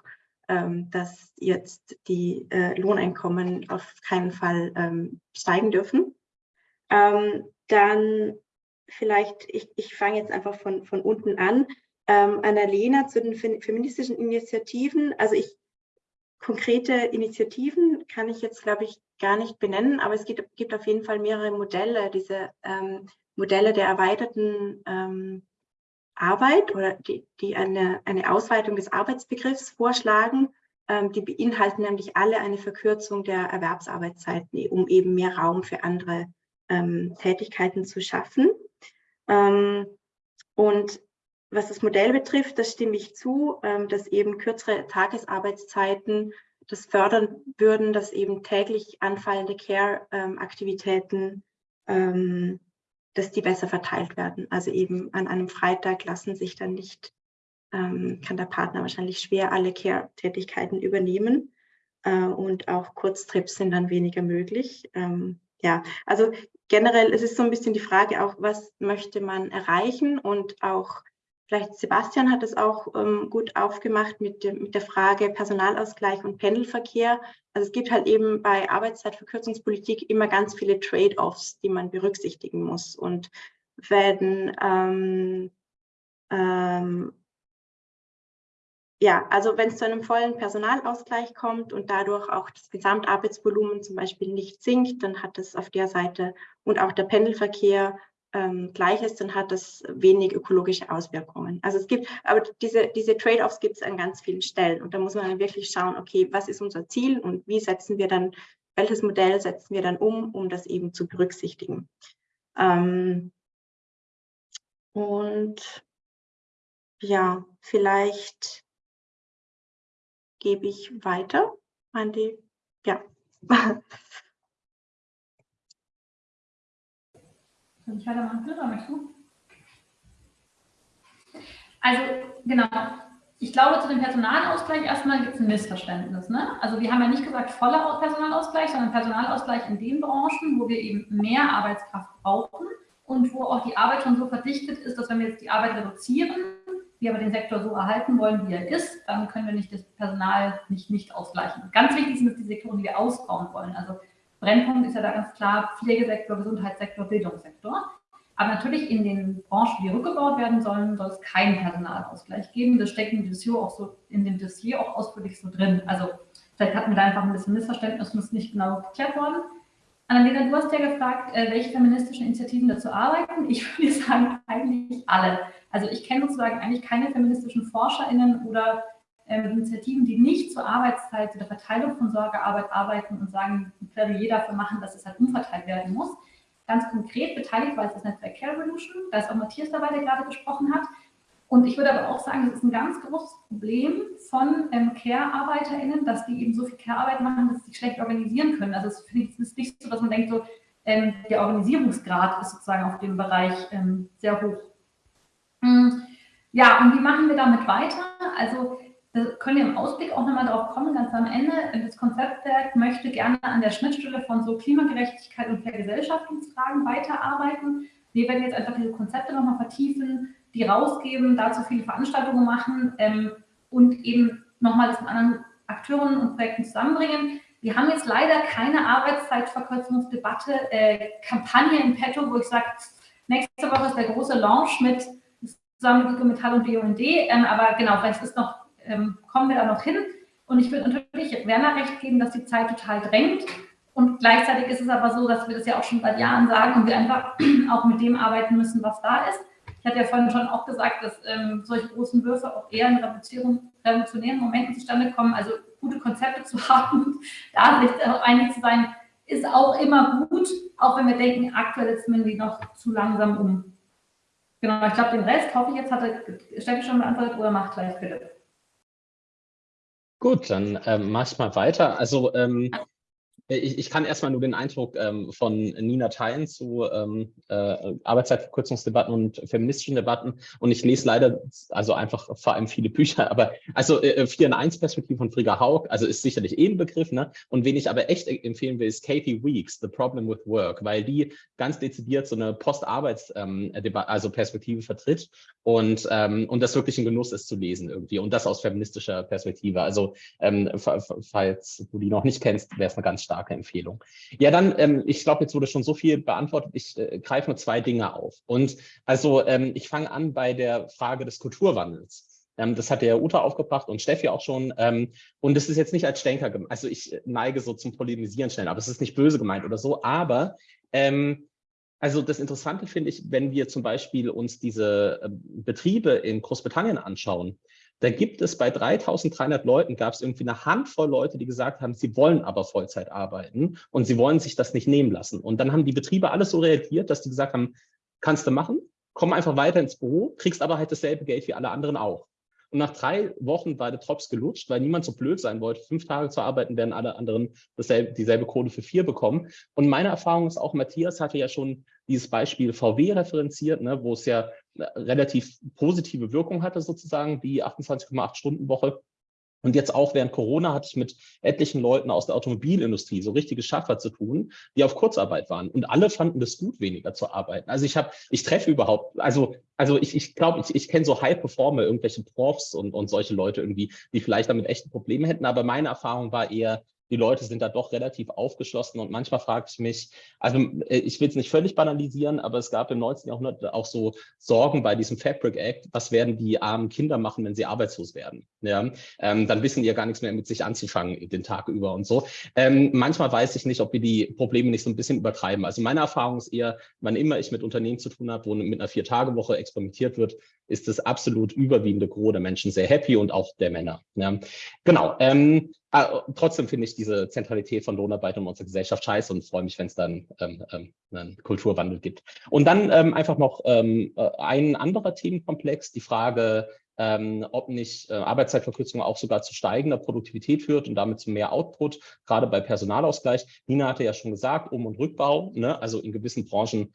ähm, dass jetzt die äh, Lohneinkommen auf keinen Fall ähm, steigen dürfen. Ähm, dann vielleicht, ich, ich fange jetzt einfach von, von unten an. Ähm, Annalena zu den feministischen Initiativen. Also ich konkrete Initiativen kann ich jetzt, glaube ich, gar nicht benennen, aber es gibt, gibt auf jeden Fall mehrere Modelle, diese ähm, Modelle der erweiterten ähm, Arbeit oder die, die eine, eine Ausweitung des Arbeitsbegriffs vorschlagen. Ähm, die beinhalten nämlich alle eine Verkürzung der Erwerbsarbeitszeiten, um eben mehr Raum für andere ähm, Tätigkeiten zu schaffen. Ähm, und was das Modell betrifft, das stimme ich zu, ähm, dass eben kürzere Tagesarbeitszeiten das fördern würden, dass eben täglich anfallende Care-Aktivitäten ähm, dass die besser verteilt werden. Also eben an einem Freitag lassen sich dann nicht, ähm, kann der Partner wahrscheinlich schwer alle Care-Tätigkeiten übernehmen äh, und auch Kurztrips sind dann weniger möglich. Ja, also generell es ist so ein bisschen die Frage auch, was möchte man erreichen und auch Vielleicht Sebastian hat es auch ähm, gut aufgemacht mit, dem, mit der Frage Personalausgleich und Pendelverkehr. Also es gibt halt eben bei Arbeitszeitverkürzungspolitik immer ganz viele Trade-offs, die man berücksichtigen muss. Und wenn ähm, ähm, ja, also wenn es zu einem vollen Personalausgleich kommt und dadurch auch das Gesamtarbeitsvolumen zum Beispiel nicht sinkt, dann hat es auf der Seite und auch der Pendelverkehr ähm, gleich ist, dann hat das wenig ökologische Auswirkungen. Also es gibt, aber diese, diese Trade-offs gibt es an ganz vielen Stellen und da muss man dann wirklich schauen, okay, was ist unser Ziel und wie setzen wir dann, welches Modell setzen wir dann um, um das eben zu berücksichtigen. Ähm, und ja, vielleicht gebe ich weiter an die, ja.
Soll ich weitermachen, oder möchtest du? Also, genau. Ich glaube, zu dem Personalausgleich erstmal gibt es ein Missverständnis. Ne? Also wir haben ja nicht gesagt voller Personalausgleich, sondern Personalausgleich in den Branchen, wo wir eben mehr Arbeitskraft brauchen und wo auch die Arbeit schon so verdichtet ist, dass wenn wir jetzt die Arbeit reduzieren, wir aber den Sektor so erhalten wollen, wie er ist, dann können wir nicht das Personal nicht, nicht ausgleichen. Ganz wichtig sind es die Sektoren, die wir ausbauen wollen. Also Brennpunkt ist ja da ganz klar Pflegesektor, Gesundheitssektor, Bildungssektor. Aber natürlich in den Branchen, die rückgebaut werden sollen, soll es keinen Personalausgleich geben. Das steckt dem Dossier auch, so, in dem Dossier auch ausführlich so drin. Also vielleicht hatten wir da einfach ein bisschen Missverständnis und ist nicht genau geklärt worden. Annalena, du hast ja gefragt, äh, welche feministischen Initiativen dazu arbeiten. Ich würde sagen, eigentlich alle. Also ich kenne sozusagen eigentlich keine feministischen ForscherInnen oder äh, Initiativen, die nicht zur Arbeitszeit, zu der Verteilung von Sorgearbeit arbeiten und sagen, ein Plädoyer dafür machen, dass es halt umverteilt werden muss. Ganz konkret beteiligt war es das Netzwerk Care Revolution, da ist auch Matthias dabei, der gerade gesprochen hat. Und ich würde aber auch sagen, es ist ein ganz großes Problem von ähm, Care-ArbeiterInnen, dass die eben so viel Care-Arbeit machen, dass sie sich schlecht organisieren können. Also es ist nicht so, dass man denkt, so, ähm, der Organisierungsgrad ist sozusagen auf dem Bereich ähm, sehr hoch. Hm. Ja, und wie machen wir damit weiter? Also wir können im Ausblick auch nochmal darauf kommen, ganz am Ende. Das Konzeptwerk möchte gerne an der Schnittstelle von so Klimagerechtigkeit und Vergesellschaftungsfragen weiterarbeiten. Wir werden jetzt einfach diese Konzepte nochmal vertiefen, die rausgeben, dazu viele Veranstaltungen machen ähm, und eben nochmal das mit anderen Akteuren und Projekten zusammenbringen. Wir haben jetzt leider keine Arbeitszeitverkürzungsdebatte, äh, Kampagne im Petto, wo ich sage, nächste Woche ist der große Launch mit zusammen mit Metall und BUND, ähm, aber genau, vielleicht ist noch ähm, kommen wir da noch hin. Und ich würde natürlich Werner recht geben, dass die Zeit total drängt. Und gleichzeitig ist es aber so, dass wir das ja auch schon seit Jahren sagen und wir einfach auch mit dem arbeiten müssen, was da ist. Ich hatte ja vorhin schon auch gesagt, dass ähm, solche großen Würfe auch eher in revolutionären Momenten zustande kommen. Also gute Konzepte zu haben, da sich auch einig zu sein, ist auch immer gut, auch wenn wir denken, aktuell setzen wir die noch zu langsam um. Genau, ich glaube, den Rest hoffe ich jetzt hat Steffi schon beantwortet oder macht gleich Philipp.
Gut, dann ähm, mach ich mal weiter. Also ähm, ich, ich, kann erstmal nur den Eindruck ähm, von Nina teilen zu ähm, äh, Arbeitszeitverkürzungsdebatten und feministischen Debatten. Und ich lese leider, also einfach vor allem viele Bücher, aber also äh, 4 in 1 Perspektive von Frigga Haug, also ist sicherlich eh ein Begriff, ne? Und wen ich aber echt empfehlen will, ist Kathy Weeks, The Problem with Work, weil die ganz dezidiert so eine Post-Arbeits- ähm, also Perspektive vertritt und, ähm, und das wirklich ein Genuss ist zu lesen irgendwie und das aus feministischer Perspektive. Also ähm, falls du die noch nicht kennst, wäre es eine ganz starke starke Empfehlung. Ja, dann, ähm, ich glaube, jetzt wurde schon so viel beantwortet. Ich äh, greife nur zwei Dinge auf. Und also ähm, ich fange an bei der Frage des Kulturwandels. Ähm, das hat der Uta aufgebracht und Steffi auch schon. Ähm, und es ist jetzt nicht als Stänker, also ich neige so zum Polemisieren schnell, aber es ist nicht böse gemeint oder so. Aber ähm, also das Interessante finde ich, wenn wir zum Beispiel uns diese äh, Betriebe in Großbritannien anschauen, da gibt es bei 3300 Leuten, gab es irgendwie eine Handvoll Leute, die gesagt haben, sie wollen aber Vollzeit arbeiten und sie wollen sich das nicht nehmen lassen. Und dann haben die Betriebe alles so reagiert, dass die gesagt haben, kannst du machen, komm einfach weiter ins Büro, kriegst aber halt dasselbe Geld wie alle anderen auch. Und nach drei Wochen war der Drops gelutscht, weil niemand so blöd sein wollte, fünf Tage zu arbeiten, werden alle anderen dasselbe, dieselbe Kohle für vier bekommen. Und meine Erfahrung ist auch, Matthias hatte ja schon dieses Beispiel VW referenziert, ne, wo es ja relativ positive Wirkung hatte sozusagen, die 28,8 Stunden Woche. Und jetzt auch während Corona hatte ich mit etlichen Leuten aus der Automobilindustrie so richtige Schaffer zu tun, die auf Kurzarbeit waren. Und alle fanden das gut, weniger zu arbeiten. Also ich habe, ich treffe überhaupt, also, also ich, ich glaube, ich, ich kenne so High-Performer, irgendwelche Profs und, und solche Leute irgendwie, die vielleicht damit echte Probleme hätten. Aber meine Erfahrung war eher, die Leute sind da doch relativ aufgeschlossen und manchmal frage ich mich, also äh, ich will es nicht völlig banalisieren, aber es gab im 19. Jahrhundert auch so Sorgen bei diesem Fabric Act, was werden die armen Kinder machen, wenn sie arbeitslos werden? Ja, ähm, dann wissen die ja gar nichts mehr mit sich anzufangen den Tag über und so. Ähm, manchmal weiß ich nicht, ob wir die Probleme nicht so ein bisschen übertreiben. Also meine Erfahrung ist eher, wann immer ich mit Unternehmen zu tun habe, wo mit einer Vier-Tage-Woche experimentiert wird, ist das absolut überwiegende Gros der Menschen sehr happy und auch der Männer. Ja. Genau. Ähm, Ah, trotzdem finde ich diese Zentralität von Lohnarbeit in unserer Gesellschaft scheiße und freue mich, wenn es dann ähm, ähm, einen Kulturwandel gibt. Und dann ähm, einfach noch ähm, äh, ein anderer Themenkomplex, die Frage, ähm, ob nicht äh, Arbeitszeitverkürzung auch sogar zu steigender Produktivität führt und damit zu mehr Output, gerade bei Personalausgleich. Nina hatte ja schon gesagt, Um- und Rückbau, ne? also in gewissen Branchen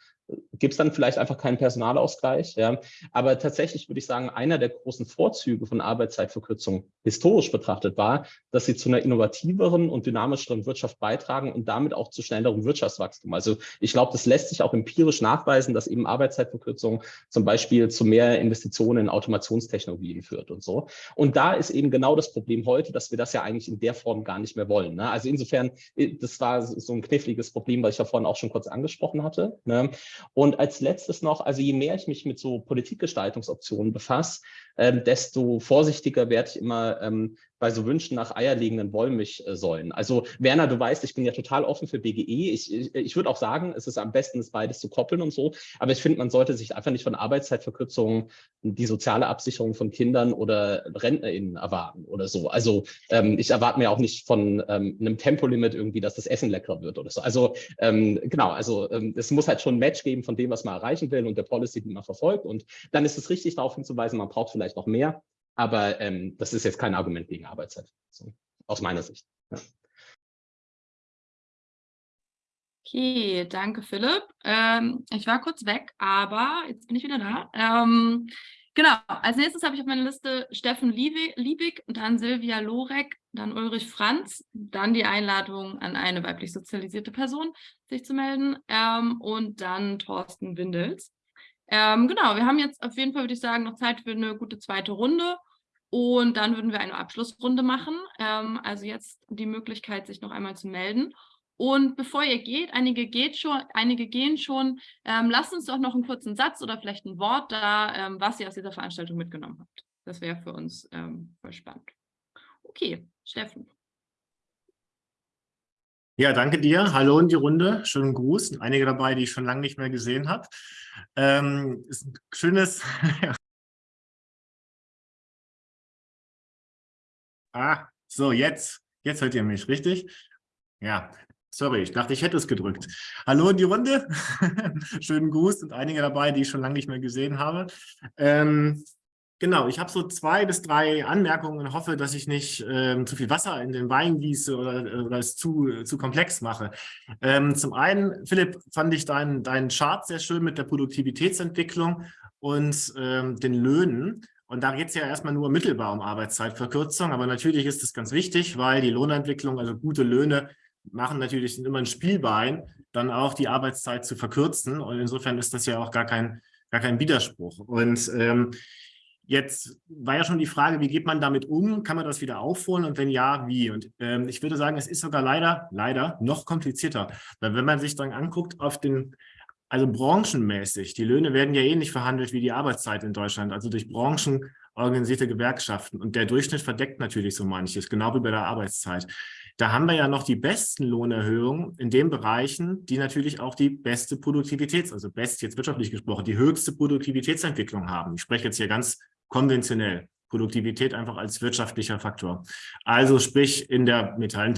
gibt es dann vielleicht einfach keinen Personalausgleich. Ja. Aber tatsächlich würde ich sagen, einer der großen Vorzüge von Arbeitszeitverkürzung historisch betrachtet war, dass sie zu einer innovativeren und dynamischeren Wirtschaft beitragen und damit auch zu schnellerem Wirtschaftswachstum. Also ich glaube, das lässt sich auch empirisch nachweisen, dass eben Arbeitszeitverkürzung zum Beispiel zu mehr Investitionen in Automationstechnologien führt und so. Und da ist eben genau das Problem heute, dass wir das ja eigentlich in der Form gar nicht mehr wollen. Ne? Also insofern, äh, das war so ein kniffliges Problem, was ich ja vorhin auch schon kurz angesprochen hatte. Ne? Und als letztes noch, also je mehr ich mich mit so Politikgestaltungsoptionen befasse, ähm, desto vorsichtiger werde ich immer ähm, bei so Wünschen nach eierlegenden Wollmilchsäulen. Also Werner, du weißt, ich bin ja total offen für BGE. Ich, ich, ich würde auch sagen, es ist am besten, das beides zu koppeln und so. Aber ich finde, man sollte sich einfach nicht von Arbeitszeitverkürzungen die soziale Absicherung von Kindern oder RentnerInnen erwarten oder so. Also ähm, ich erwarte mir auch nicht von ähm, einem Tempolimit irgendwie, dass das Essen leckerer wird oder so. Also ähm, genau, also ähm, es muss halt schon ein Match geben von dem, was man erreichen will und der Policy, die man verfolgt. Und dann ist es richtig, darauf hinzuweisen, man braucht vielleicht noch mehr. Aber ähm, das ist jetzt kein Argument gegen Arbeitszeit, so, aus meiner Sicht. Ja.
Okay, danke Philipp. Ähm, ich war kurz weg, aber jetzt bin ich wieder da. Ähm, genau, als nächstes habe ich auf meiner Liste Steffen Liebig, dann Silvia Lorek, dann Ulrich Franz, dann die Einladung an eine weiblich sozialisierte Person, sich zu melden ähm, und dann Thorsten Windels. Ähm, genau, wir haben jetzt auf jeden Fall, würde ich sagen, noch Zeit für eine gute zweite Runde. Und dann würden wir eine Abschlussrunde machen. Ähm, also jetzt die Möglichkeit, sich noch einmal zu melden. Und bevor ihr geht, einige, geht schon, einige gehen schon, ähm, lasst uns doch noch einen kurzen Satz oder vielleicht ein Wort da, ähm, was ihr aus dieser Veranstaltung mitgenommen habt. Das wäre für uns ähm, voll spannend. Okay, Steffen.
Ja, danke dir. Hallo in die Runde. Schönen Gruß. Einige dabei, die ich schon lange nicht mehr gesehen habe. Ähm, ist ein schönes... ah, so, jetzt. Jetzt hört ihr mich, richtig? Ja, sorry, ich dachte, ich hätte es gedrückt. Hallo in die Runde. Schönen Gruß und einige dabei, die ich schon lange nicht mehr gesehen habe. Ähm, Genau, ich habe so zwei bis drei Anmerkungen und hoffe, dass ich nicht ähm, zu viel Wasser in den Wein gieße oder, oder es zu, zu komplex mache. Ähm, zum einen, Philipp, fand ich deinen dein Chart sehr schön mit der Produktivitätsentwicklung und ähm, den Löhnen. Und da geht es ja erstmal nur mittelbar um Arbeitszeitverkürzung, aber natürlich ist das ganz wichtig, weil die Lohnentwicklung, also gute Löhne, machen natürlich immer ein Spielbein, dann auch die Arbeitszeit zu verkürzen. Und insofern ist das ja auch gar kein, gar kein Widerspruch. Und ähm, Jetzt war ja schon die Frage, wie geht man damit um? Kann man das wieder aufholen und wenn ja, wie? Und ähm, ich würde sagen, es ist sogar leider, leider noch komplizierter. Weil wenn man sich dann anguckt auf den, also branchenmäßig, die Löhne werden ja ähnlich verhandelt wie die Arbeitszeit in Deutschland, also durch Branchen organisierte Gewerkschaften. Und der Durchschnitt verdeckt natürlich so manches, genau wie bei der Arbeitszeit. Da haben wir ja noch die besten Lohnerhöhungen in den Bereichen, die natürlich auch die beste Produktivitäts-, also best jetzt wirtschaftlich gesprochen, die höchste Produktivitätsentwicklung haben. Ich spreche jetzt hier ganz konventionell. Produktivität einfach als wirtschaftlicher Faktor. Also sprich in der Metall-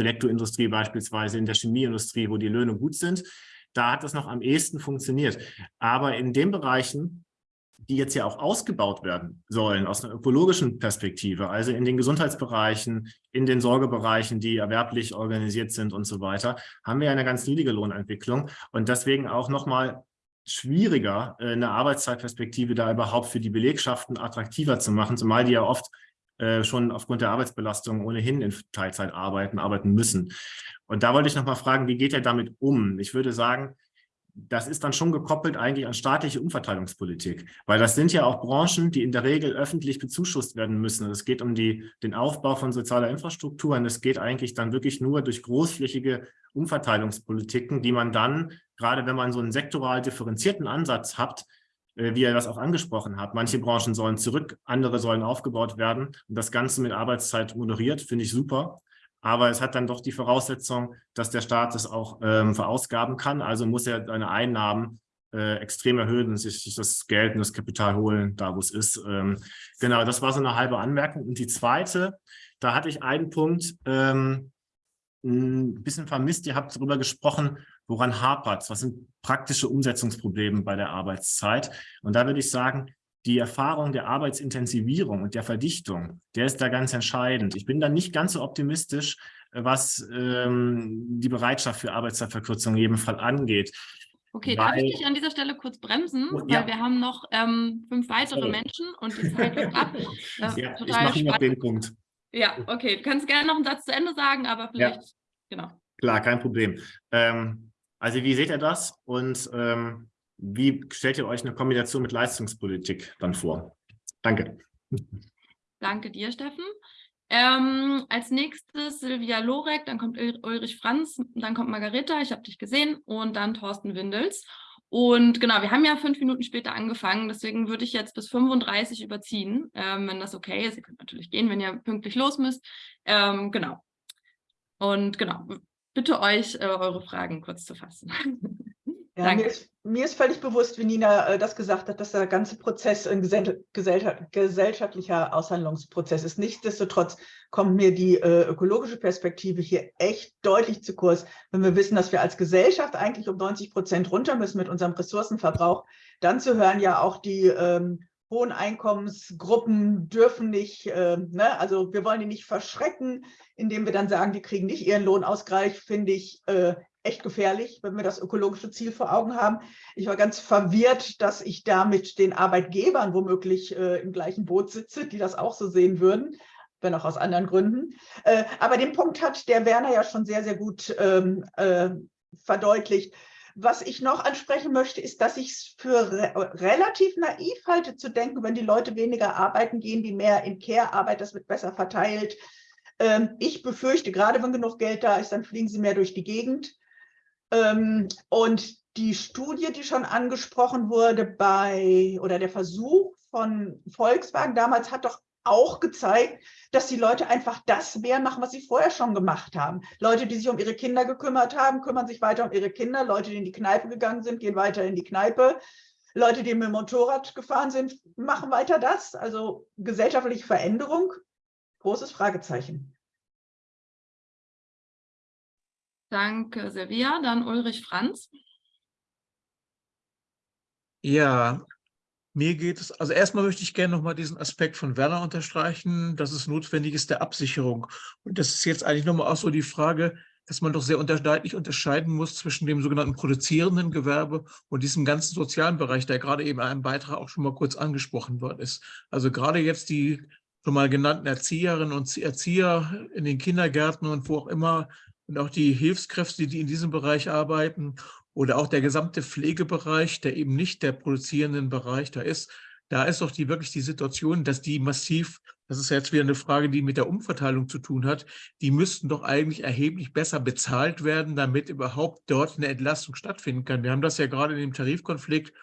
beispielsweise, in der Chemieindustrie, wo die Löhne gut sind, da hat das noch am ehesten funktioniert. Aber in den Bereichen, die jetzt ja auch ausgebaut werden sollen aus einer ökologischen Perspektive, also in den Gesundheitsbereichen, in den Sorgebereichen, die erwerblich organisiert sind und so weiter, haben wir eine ganz niedrige Lohnentwicklung und deswegen auch nochmal schwieriger, äh, eine Arbeitszeitperspektive da überhaupt für die Belegschaften attraktiver zu machen, zumal die ja oft äh, schon aufgrund der Arbeitsbelastung ohnehin in Teilzeit arbeiten, arbeiten müssen. Und da wollte ich nochmal fragen, wie geht er damit um? Ich würde sagen, das ist dann schon gekoppelt eigentlich an staatliche Umverteilungspolitik, weil das sind ja auch Branchen, die in der Regel öffentlich bezuschusst werden müssen. Es geht um die, den Aufbau von sozialer Infrastruktur und es geht eigentlich dann wirklich nur durch großflächige Umverteilungspolitiken, die man dann, gerade wenn man so einen sektoral differenzierten Ansatz hat, äh, wie er das auch angesprochen hat. Manche Branchen sollen zurück, andere sollen aufgebaut werden und das Ganze mit Arbeitszeit moderiert, finde ich super. Aber es hat dann doch die Voraussetzung, dass der Staat es auch ähm, verausgaben kann. Also muss er seine Einnahmen äh, extrem erhöhen und sich, das Geld und das Kapital holen, da wo es ist. Ähm, genau, das war so eine halbe Anmerkung. Und die zweite, da hatte ich einen Punkt ähm, ein bisschen vermisst. Ihr habt darüber gesprochen, woran hapert Was sind praktische Umsetzungsprobleme bei der Arbeitszeit? Und da würde ich sagen, die Erfahrung der Arbeitsintensivierung und der Verdichtung, der ist da ganz entscheidend. Ich bin da nicht ganz so optimistisch, was ähm, die Bereitschaft für Arbeitszeitverkürzung in jedem Fall angeht.
Okay, weil, darf ich dich an dieser Stelle kurz bremsen, oh, ja. weil wir haben noch ähm, fünf weitere Sorry. Menschen und die Zeit wird ab.
ja, ich mache noch den Punkt.
Ja, okay, du kannst gerne noch einen Satz zu Ende sagen, aber vielleicht, ja. genau.
Klar, kein Problem. Ähm, also wie seht ihr das und ähm, wie stellt ihr euch eine Kombination mit Leistungspolitik dann vor? Danke.
Danke dir, Steffen. Ähm, als nächstes Silvia Lorek, dann kommt Ulrich Franz, dann kommt Margareta, ich habe dich gesehen, und dann Thorsten Windels. Und genau, wir haben ja fünf Minuten später angefangen, deswegen würde ich jetzt bis 35 überziehen, ähm, wenn das okay ist. Ihr könnt natürlich gehen, wenn ihr pünktlich los müsst. Ähm, genau. Und genau, bitte euch, äh, eure Fragen kurz zu fassen.
Ja, mir ist, mir ist, völlig bewusst, wie Nina äh, das gesagt hat, dass der ganze Prozess ein gesell gesell gesellschaftlicher Aushandlungsprozess ist. Nichtsdestotrotz kommt mir die äh, ökologische Perspektive hier echt deutlich zu kurz. Wenn wir wissen, dass wir als Gesellschaft eigentlich um 90 Prozent runter müssen mit unserem Ressourcenverbrauch, dann zu hören ja auch die ähm, hohen Einkommensgruppen dürfen nicht, äh, ne? also wir wollen die nicht verschrecken, indem wir dann sagen, die kriegen nicht ihren Lohnausgleich, finde ich äh, echt gefährlich, wenn wir das ökologische Ziel vor Augen haben. Ich war ganz verwirrt, dass ich da mit den Arbeitgebern womöglich äh, im gleichen Boot sitze, die das auch so sehen würden, wenn auch aus anderen Gründen. Äh, aber den Punkt hat der Werner ja schon sehr, sehr gut ähm, äh, verdeutlicht. Was ich noch ansprechen möchte, ist, dass ich es für re relativ naiv halte, zu denken, wenn die Leute weniger arbeiten, gehen die mehr in Care-Arbeit, das wird besser verteilt. Ähm, ich befürchte, gerade wenn genug Geld da ist, dann fliegen sie mehr durch die Gegend. Ähm, und die Studie, die schon angesprochen wurde bei, oder der Versuch von Volkswagen damals hat doch auch gezeigt, dass die Leute einfach das mehr machen, was sie vorher schon gemacht haben. Leute, die sich um ihre Kinder gekümmert haben, kümmern sich weiter um ihre Kinder. Leute, die in die Kneipe gegangen sind, gehen weiter in die Kneipe. Leute, die mit dem Motorrad gefahren sind, machen weiter das. Also gesellschaftliche Veränderung, großes Fragezeichen.
Danke, Silvia. Dann Ulrich Franz.
Ja, mir geht es, also erstmal möchte ich gerne nochmal diesen Aspekt von Werner unterstreichen, dass es notwendig ist der Absicherung. Und das ist jetzt eigentlich nochmal auch so die Frage, dass man doch sehr unter, deutlich unterscheiden muss zwischen dem sogenannten produzierenden Gewerbe und diesem ganzen sozialen Bereich, der gerade eben in einem Beitrag auch schon mal kurz angesprochen worden ist. Also gerade jetzt die schon mal genannten Erzieherinnen und Erzieher in den Kindergärten und wo auch immer und auch die Hilfskräfte, die in diesem Bereich arbeiten oder auch der gesamte Pflegebereich, der eben nicht der produzierenden Bereich da ist, da ist doch die wirklich die Situation, dass die massiv, das ist jetzt wieder eine Frage, die mit der Umverteilung zu tun hat, die müssten doch eigentlich erheblich besser bezahlt werden, damit überhaupt dort eine Entlastung stattfinden kann. Wir haben das ja gerade in dem Tarifkonflikt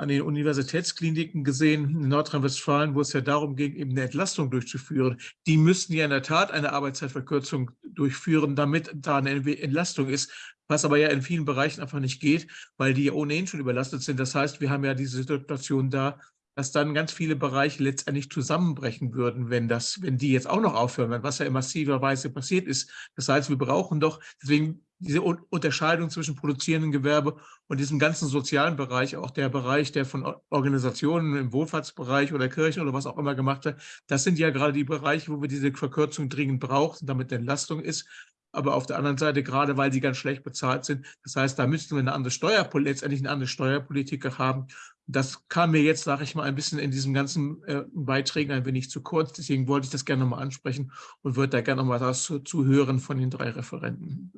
an den Universitätskliniken gesehen in Nordrhein-Westfalen, wo es ja darum ging, eben eine Entlastung durchzuführen. Die müssten ja in der Tat eine Arbeitszeitverkürzung durchführen, damit da eine Entlastung ist, was aber ja in vielen Bereichen einfach nicht geht, weil die ja ohnehin schon überlastet sind. Das heißt, wir haben ja diese Situation da, dass dann ganz viele Bereiche letztendlich zusammenbrechen würden, wenn, das, wenn die jetzt auch noch aufhören, was ja in massiver Weise passiert ist. Das heißt, wir brauchen doch, deswegen diese Unterscheidung zwischen produzierendem Gewerbe und diesem ganzen sozialen Bereich, auch der Bereich, der von Organisationen im Wohlfahrtsbereich oder Kirche oder was auch immer gemacht wird, das sind ja gerade die Bereiche, wo wir diese Verkürzung dringend brauchen, damit Entlastung ist. Aber auf der anderen Seite, gerade weil sie ganz schlecht bezahlt sind, das heißt, da müssten wir eine andere Steuerpolitik, letztendlich eine andere Steuerpolitik haben. Das kam mir jetzt, sage ich mal, ein bisschen in diesen ganzen äh, Beiträgen ein wenig zu kurz. Deswegen wollte ich das gerne nochmal ansprechen und würde da gerne nochmal was zu, zu hören von den drei Referenten.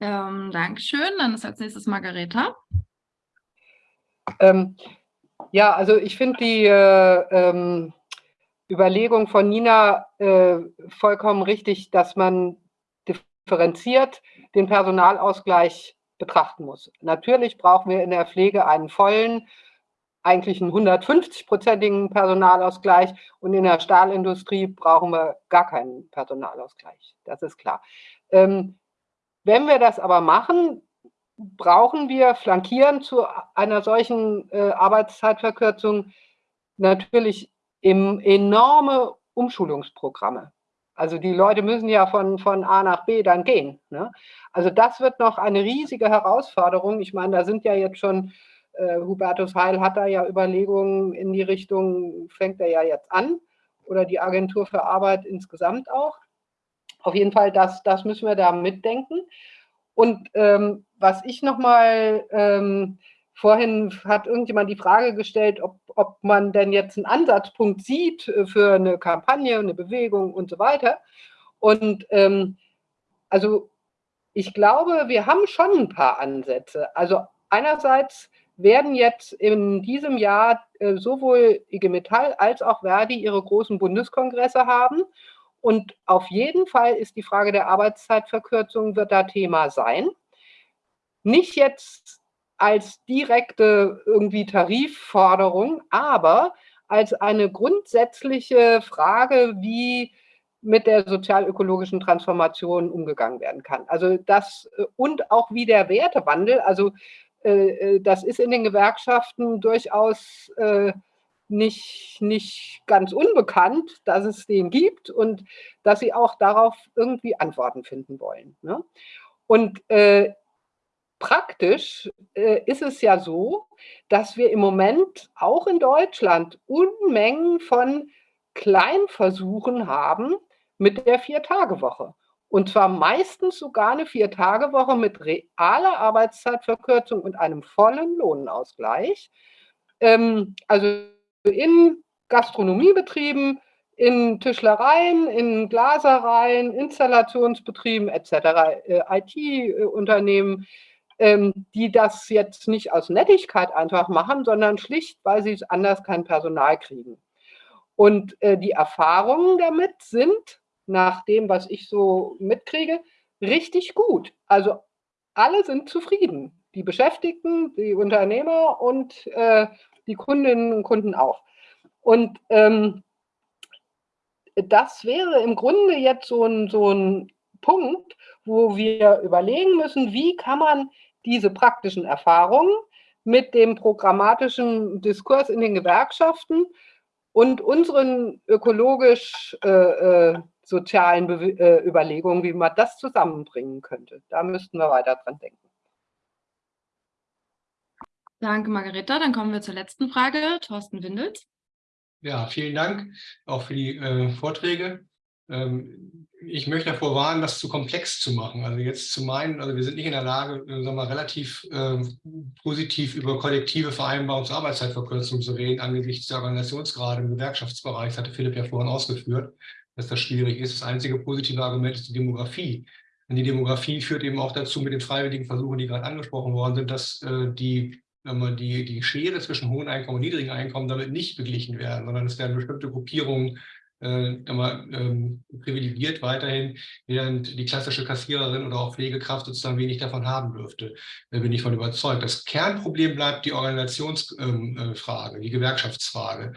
Ähm, Dankeschön. Dann ist als nächstes Margareta.
Ähm, ja, also ich finde die äh, ähm, Überlegung von Nina äh, vollkommen richtig, dass man differenziert den Personalausgleich betrachten muss. Natürlich brauchen wir in der Pflege einen vollen, eigentlich einen 150-prozentigen Personalausgleich und in der Stahlindustrie brauchen wir gar keinen Personalausgleich. Das ist klar. Ähm, wenn wir das aber machen, brauchen wir flankierend zu einer solchen äh, Arbeitszeitverkürzung natürlich im, enorme Umschulungsprogramme. Also die Leute müssen ja von, von A nach B dann gehen. Ne? Also das wird noch eine riesige Herausforderung. Ich meine, da sind ja jetzt schon, äh, Hubertus Heil hat da ja Überlegungen in die Richtung, fängt er ja jetzt an, oder die Agentur für Arbeit insgesamt auch. Auf jeden Fall, das, das müssen wir da mitdenken. Und ähm, was ich nochmal, ähm, vorhin hat irgendjemand die Frage gestellt, ob, ob man denn jetzt einen Ansatzpunkt sieht äh, für eine Kampagne, eine Bewegung und so weiter. Und ähm, also ich glaube, wir haben schon ein paar Ansätze. Also einerseits werden jetzt in diesem Jahr äh, sowohl IG Metall als auch Verdi ihre großen Bundeskongresse haben. Und auf jeden Fall ist die Frage der Arbeitszeitverkürzung wird da Thema sein. Nicht jetzt als direkte irgendwie Tarifforderung, aber als eine grundsätzliche Frage, wie mit der sozialökologischen Transformation umgegangen werden kann. Also das äh, und auch wie der Wertewandel, also äh, äh, das ist in den Gewerkschaften durchaus nicht, nicht ganz unbekannt, dass es den gibt und dass sie auch darauf irgendwie Antworten finden wollen. Ne? Und äh, praktisch äh, ist es ja so, dass wir im Moment auch in Deutschland Unmengen von Kleinversuchen haben mit der Vier-Tage-Woche. Und zwar meistens sogar eine Vier-Tage-Woche mit realer Arbeitszeitverkürzung und einem vollen Lohnausgleich. Ähm, also in Gastronomiebetrieben, in Tischlereien, in Glasereien, Installationsbetrieben etc., äh, IT-Unternehmen, ähm, die das jetzt nicht aus Nettigkeit einfach machen, sondern schlicht, weil sie anders kein Personal kriegen. Und äh, die Erfahrungen damit sind, nach dem, was ich so mitkriege, richtig gut. Also alle sind zufrieden. Die Beschäftigten, die Unternehmer und äh, die Kundinnen und Kunden auch. Und ähm, das wäre im Grunde jetzt so ein, so ein Punkt, wo wir überlegen müssen, wie kann man diese praktischen Erfahrungen mit dem programmatischen Diskurs in den Gewerkschaften und unseren ökologisch-sozialen äh, äh, äh, Überlegungen, wie man das zusammenbringen könnte. Da müssten wir weiter dran denken.
Danke, Margareta. Dann kommen wir zur letzten Frage. Thorsten Windels.
Ja, vielen Dank auch für die äh, Vorträge. Ähm, ich möchte davor warnen, das zu komplex zu machen. Also jetzt zu meinen, also wir sind nicht in der Lage, äh, sagen wir, relativ äh, positiv über kollektive Vereinbarung zur Arbeitszeitverkürzung zu reden, angesichts der Organisationsgrade im Gewerkschaftsbereich. Das hatte Philipp ja vorhin ausgeführt, dass das schwierig ist. Das einzige positive Argument ist die Demografie. Und die Demografie führt eben auch dazu mit den freiwilligen Versuchen, die gerade angesprochen worden sind, dass äh, die die, die Schere zwischen hohen Einkommen und niedrigen Einkommen damit nicht beglichen werden, sondern es werden bestimmte Gruppierungen äh, ähm, privilegiert weiterhin, während die klassische Kassiererin oder auch Pflegekraft sozusagen wenig davon haben dürfte. Da bin ich von überzeugt. Das Kernproblem bleibt die Organisationsfrage, ähm, äh, die Gewerkschaftsfrage.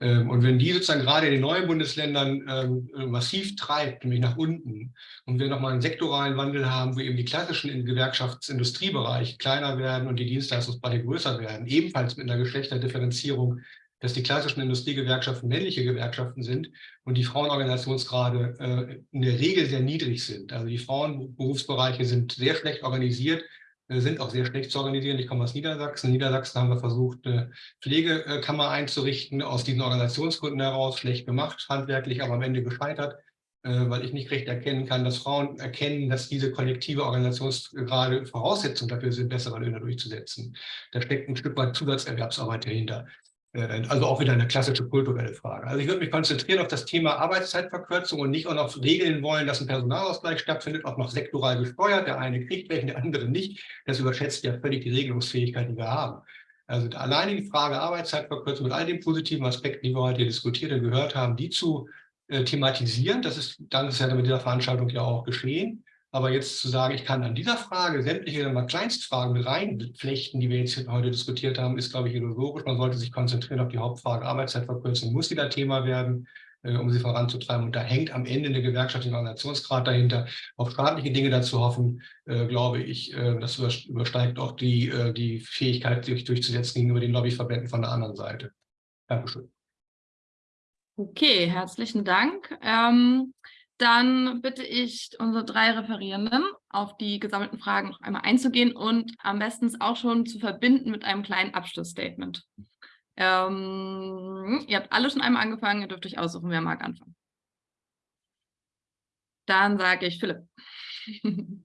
Ähm, und wenn die sozusagen gerade in den neuen Bundesländern ähm, massiv treibt, nämlich nach unten, und wir nochmal einen sektoralen Wandel haben, wo eben die klassischen Gewerkschaftsindustriebereiche kleiner werden und die Dienstleistungsbereiche größer werden, ebenfalls mit einer Geschlechterdifferenzierung dass die klassischen Industriegewerkschaften männliche Gewerkschaften sind und die Frauenorganisationsgrade äh, in der Regel sehr niedrig sind. Also die Frauenberufsbereiche sind sehr schlecht organisiert, äh, sind auch sehr schlecht zu organisieren. Ich komme aus Niedersachsen. In Niedersachsen haben wir versucht, eine Pflegekammer einzurichten, aus diesen Organisationsgründen heraus, schlecht gemacht, handwerklich, aber am Ende gescheitert, äh, weil ich nicht recht erkennen kann, dass Frauen erkennen, dass diese kollektive Organisationsgrade Voraussetzung dafür sind, bessere Löhne durchzusetzen. Da steckt ein Stück weit Zusatzerwerbsarbeit dahinter. Äh, also auch wieder eine klassische kulturelle Frage. Also ich würde mich konzentrieren auf das Thema Arbeitszeitverkürzung und nicht auch noch regeln wollen, dass ein Personalausgleich stattfindet, auch noch sektoral gesteuert. Der eine kriegt welchen, der andere nicht. Das überschätzt ja völlig die Regelungsfähigkeit, die wir haben. Also alleine die Frage Arbeitszeitverkürzung mit all den positiven Aspekten, die wir heute diskutiert und gehört haben, die zu äh, thematisieren, das ist dankenswerter mit dieser Veranstaltung ja auch geschehen, aber jetzt zu sagen, ich kann an dieser Frage sämtliche mal Kleinstfragen reinflechten, die wir jetzt heute diskutiert haben, ist, glaube ich, illusorisch. Man sollte sich konzentrieren auf die Hauptfrage. Arbeitszeitverkürzung muss wieder Thema werden, äh, um sie voranzutreiben. Und da hängt am Ende eine gewerkschaftliche Organisationsgrad dahinter. Auf staatliche Dinge dazu hoffen, äh, glaube ich, äh, das übersteigt auch die, äh, die Fähigkeit, sich durchzusetzen gegenüber den Lobbyverbänden von der anderen Seite. Dankeschön.
Okay, herzlichen Dank. Ähm, dann bitte ich unsere drei Referierenden, auf die gesammelten Fragen noch einmal einzugehen und am besten auch schon zu verbinden mit einem kleinen Abschlussstatement. Ähm, ihr habt alle schon einmal angefangen, ihr dürft euch aussuchen, wer mag anfangen. Dann sage ich Philipp.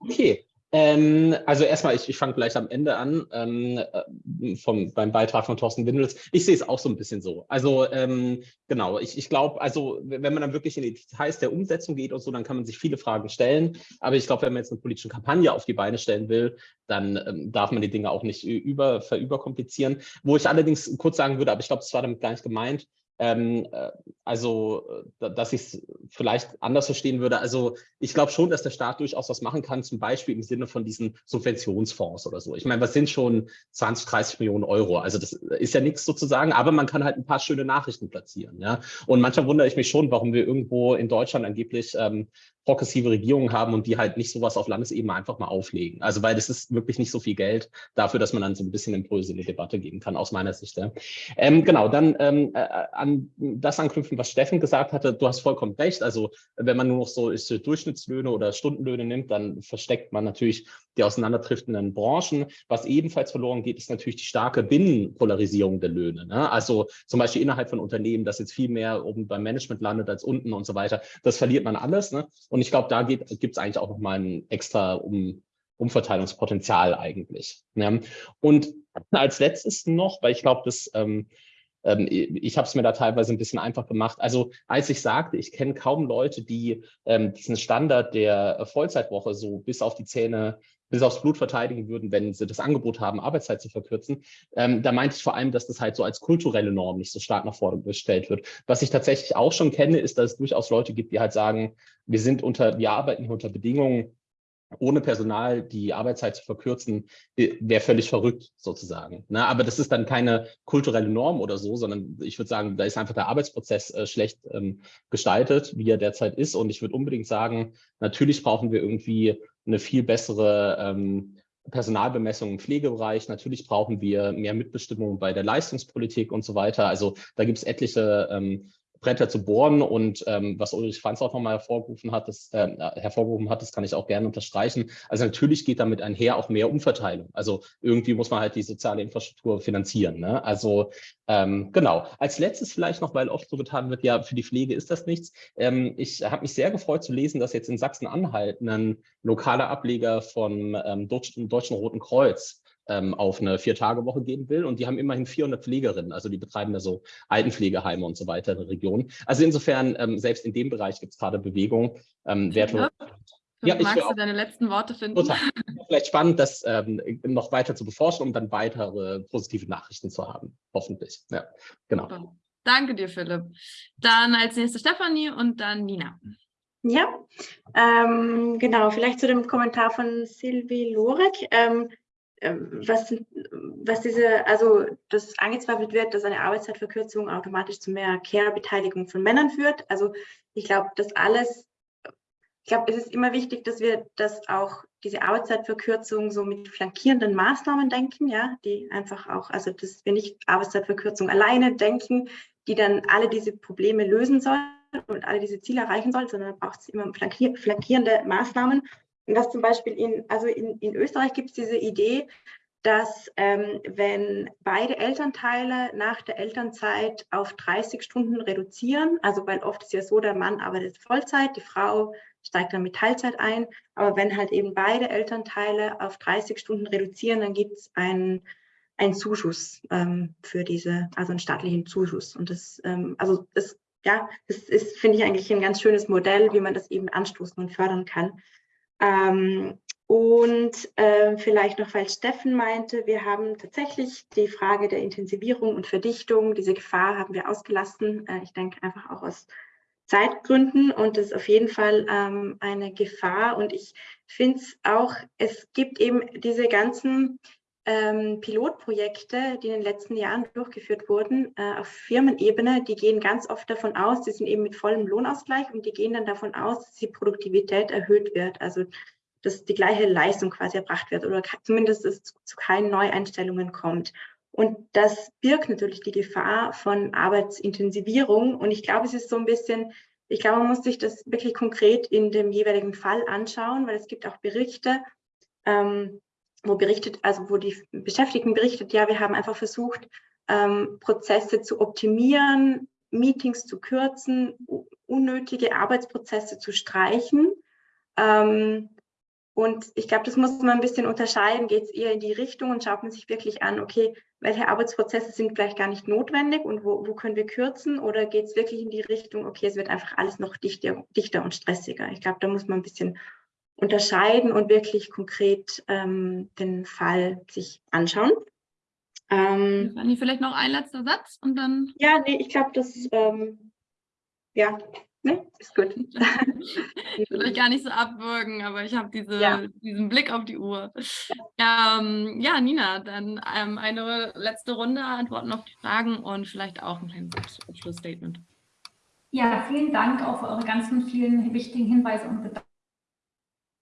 Okay, ähm, also erstmal, ich, ich fange vielleicht am Ende an ähm, äh, vom, beim Beitrag von Thorsten Windels. Ich sehe es auch so ein bisschen so. Also ähm, genau, ich, ich glaube, also wenn man dann wirklich in die Details der Umsetzung geht und so, dann kann man sich viele Fragen stellen. Aber ich glaube, wenn man jetzt eine politische Kampagne auf die Beine stellen will, dann ähm, darf man die Dinge auch nicht über, verüberkomplizieren. Wo ich allerdings kurz sagen würde, aber ich glaube, das war damit gar nicht gemeint, ähm, äh, also, äh, dass ich es vielleicht anders verstehen würde. Also ich glaube schon, dass der Staat durchaus was machen kann, zum Beispiel im Sinne von diesen Subventionsfonds oder so. Ich meine, was sind schon 20, 30 Millionen Euro? Also das ist ja nichts sozusagen, aber man kann halt ein paar schöne Nachrichten platzieren. Ja? Und manchmal wundere ich mich schon, warum wir irgendwo in Deutschland angeblich ähm, progressive Regierungen haben und die halt nicht sowas auf Landesebene einfach mal auflegen. Also weil das ist wirklich nicht so viel Geld dafür, dass man dann so ein bisschen Impulse in die Debatte geben kann, aus meiner Sicht. Ja. Ähm, genau, dann ähm, äh, an das anknüpfen, was Steffen gesagt hatte, du hast vollkommen recht. Also wenn man nur noch so ist, Durchschnittslöhne oder Stundenlöhne nimmt, dann versteckt man natürlich die auseinanderdriftenden Branchen. Was ebenfalls verloren geht, ist natürlich die starke Binnenpolarisierung der Löhne. Ne? Also zum Beispiel innerhalb von Unternehmen, das jetzt viel mehr oben beim Management landet als unten und so weiter. Das verliert man alles. Ne? Und ich glaube, da gibt es eigentlich auch nochmal ein extra um, Umverteilungspotenzial eigentlich. Ne? Und als letztes noch, weil ich glaube, das ähm, ähm, ich habe es mir da teilweise ein bisschen einfach gemacht. Also als ich sagte, ich kenne kaum Leute, die ähm, diesen Standard der Vollzeitwoche so bis auf die Zähne bis aufs Blut verteidigen würden, wenn sie das Angebot haben, Arbeitszeit zu verkürzen. Ähm, da meinte ich vor allem, dass das halt so als kulturelle Norm nicht so stark nach vorne gestellt wird. Was ich tatsächlich auch schon kenne, ist, dass es durchaus Leute gibt, die halt sagen, wir sind unter, wir arbeiten hier unter Bedingungen, ohne Personal die Arbeitszeit zu verkürzen, äh, wäre völlig verrückt sozusagen. Ne? Aber das ist dann keine kulturelle Norm oder so, sondern ich würde sagen, da ist einfach der Arbeitsprozess äh, schlecht ähm, gestaltet, wie er derzeit ist. Und ich würde unbedingt sagen, natürlich brauchen wir irgendwie eine viel bessere ähm, Personalbemessung im Pflegebereich. Natürlich brauchen wir mehr Mitbestimmung bei der Leistungspolitik und so weiter. Also da gibt es etliche ähm, Bretter zu bohren und ähm, was Ulrich Franz auch nochmal hervorgerufen hat, das, äh, hervorgerufen hat, das kann ich auch gerne unterstreichen. Also natürlich geht damit einher auch mehr Umverteilung. Also irgendwie muss man halt die soziale Infrastruktur finanzieren. Ne? Also ähm, genau. Als letztes vielleicht noch, weil oft so getan wird, ja, für die Pflege ist das nichts. Ähm, ich habe mich sehr gefreut zu lesen, dass jetzt in Sachsen-Anhalt ein lokaler Ableger von ähm, Deutschen Roten Kreuz ähm, auf eine Vier-Tage-Woche gehen will. Und die haben immerhin 400 Pflegerinnen, also die betreiben da so Altenpflegeheime und so weiter in der Region. Also insofern, ähm, selbst in dem Bereich gibt es gerade Bewegung. Ähm, wertvoll.
Ja, Magst du deine letzten Worte finden? Total.
Vielleicht spannend, das ähm, noch weiter zu beforschen, um dann weitere positive Nachrichten zu haben, hoffentlich. Ja, genau.
Danke dir, Philipp. Dann als nächste Stefanie und dann Nina.
Ja, ähm, genau, vielleicht zu dem Kommentar von Silvi Lorek. Ähm, was, was diese, also das angezweifelt wird, dass eine Arbeitszeitverkürzung automatisch zu mehr Care-Beteiligung von Männern führt. Also ich glaube, das alles, ich glaube, es ist immer wichtig, dass wir das auch, diese Arbeitszeitverkürzung so mit flankierenden Maßnahmen denken, ja, die einfach auch, also dass wir nicht Arbeitszeitverkürzung alleine denken, die dann alle diese Probleme lösen sollen und alle diese Ziele erreichen sollen, sondern braucht es immer flankierende Maßnahmen und das zum Beispiel in, also in, in Österreich gibt es diese Idee, dass ähm, wenn beide Elternteile nach der Elternzeit auf 30 Stunden reduzieren, also weil oft ist ja so, der Mann arbeitet Vollzeit, die Frau steigt dann mit Teilzeit ein, aber wenn halt eben beide Elternteile auf 30 Stunden reduzieren, dann gibt es einen, einen Zuschuss ähm, für diese, also einen staatlichen Zuschuss. Und das, ähm, also das, ja, das ist, finde ich eigentlich ein ganz schönes Modell, wie man das eben anstoßen und fördern kann. Ähm, und äh, vielleicht noch, weil Steffen meinte, wir haben tatsächlich die Frage der Intensivierung und Verdichtung, diese Gefahr haben wir ausgelassen. Äh, ich denke einfach auch aus Zeitgründen und das ist auf jeden Fall ähm, eine Gefahr. Und ich finde es auch, es gibt eben diese ganzen ähm, Pilotprojekte, die in den letzten Jahren durchgeführt wurden, äh, auf Firmenebene, die gehen ganz oft davon aus, die sind eben mit vollem Lohnausgleich und die gehen dann davon aus, dass die Produktivität erhöht wird, also dass die gleiche Leistung quasi erbracht wird oder zumindest es zu, zu keinen Neueinstellungen kommt. Und das birgt natürlich die Gefahr von Arbeitsintensivierung. Und ich glaube, es ist so ein bisschen, ich glaube, man muss sich das wirklich konkret in dem jeweiligen Fall anschauen, weil es gibt auch Berichte, ähm, wo berichtet, also wo die Beschäftigten berichtet, ja, wir haben einfach versucht, ähm, Prozesse zu optimieren, Meetings zu kürzen, unnötige Arbeitsprozesse zu streichen. Ähm, und ich glaube, das muss man ein bisschen unterscheiden. Geht es eher in die Richtung und schaut man sich wirklich an, okay, welche Arbeitsprozesse sind vielleicht gar nicht notwendig und wo, wo können wir kürzen? Oder geht es wirklich in die Richtung, okay, es wird einfach alles noch dichter, dichter und stressiger? Ich glaube, da muss man ein bisschen unterscheiden und wirklich konkret ähm, den Fall sich anschauen.
Ähm, vielleicht noch ein letzter Satz und dann.
Ja, nee, ich glaube, das ähm, ja, nee, ist gut.
ich will euch gar nicht so abwürgen, aber ich habe diese, ja. diesen Blick auf die Uhr. Ja, ähm, ja Nina, dann ähm, eine letzte Runde Antworten auf die Fragen und vielleicht auch ein kleines Abschlussstatement.
Ja, vielen Dank auch für eure ganzen vielen wichtigen Hinweise und Gedanken.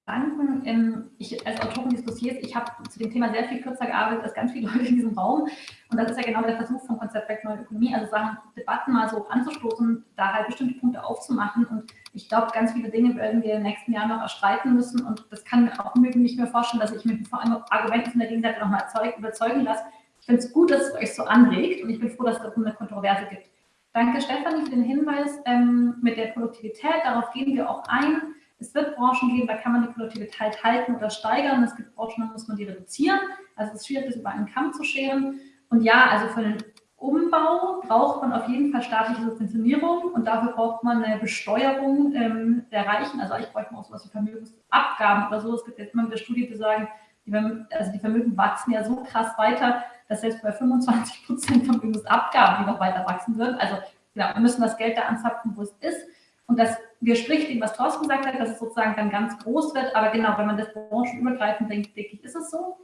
Gedanken. Ähm, ich als Autorin dieses Dossiers, ich habe zu dem Thema sehr viel kürzer gearbeitet als ganz viele Leute in diesem Raum. Und das ist ja genau der Versuch vom Konzept Back Neue Ökonomie, also Sachen, Debatten mal so anzustoßen, da halt bestimmte Punkte aufzumachen. Und ich glaube, ganz viele Dinge werden wir in den nächsten Jahren noch erstreiten müssen. Und das kann mir auch nicht mehr vorstellen, dass ich mich vor allem Argumenten von der Gegenseite nochmal überzeugen lasse. Ich finde es gut, dass es euch so anregt und ich bin froh, dass es darum eine Kontroverse gibt. Danke, Stefanie, für den Hinweis ähm, mit der Produktivität. Darauf gehen wir auch ein. Es wird Branchen geben, da kann man die Produktivität halten oder steigern. Es gibt Branchen, da muss man die reduzieren. Also es ist schwierig, das über einen Kamm zu scheren. Und ja, also für den Umbau braucht man auf jeden Fall staatliche Subventionierung und dafür braucht man eine Besteuerung ähm, der Reichen. Also ich bräuchte auch sowas wie Vermögensabgaben oder so. Es gibt jetzt immer wieder Studien, die sagen, die, also die Vermögen wachsen ja so krass weiter, dass selbst bei 25 Prozent Vermögensabgaben die noch weiter wachsen würden. Also genau, wir müssen das Geld da anzapfen, wo es ist. Und das widerspricht dem, was Thorsten gesagt hat, dass es sozusagen dann ganz groß wird. Aber genau, wenn man das branchenübergreifend denkt, denke ich, ist es so.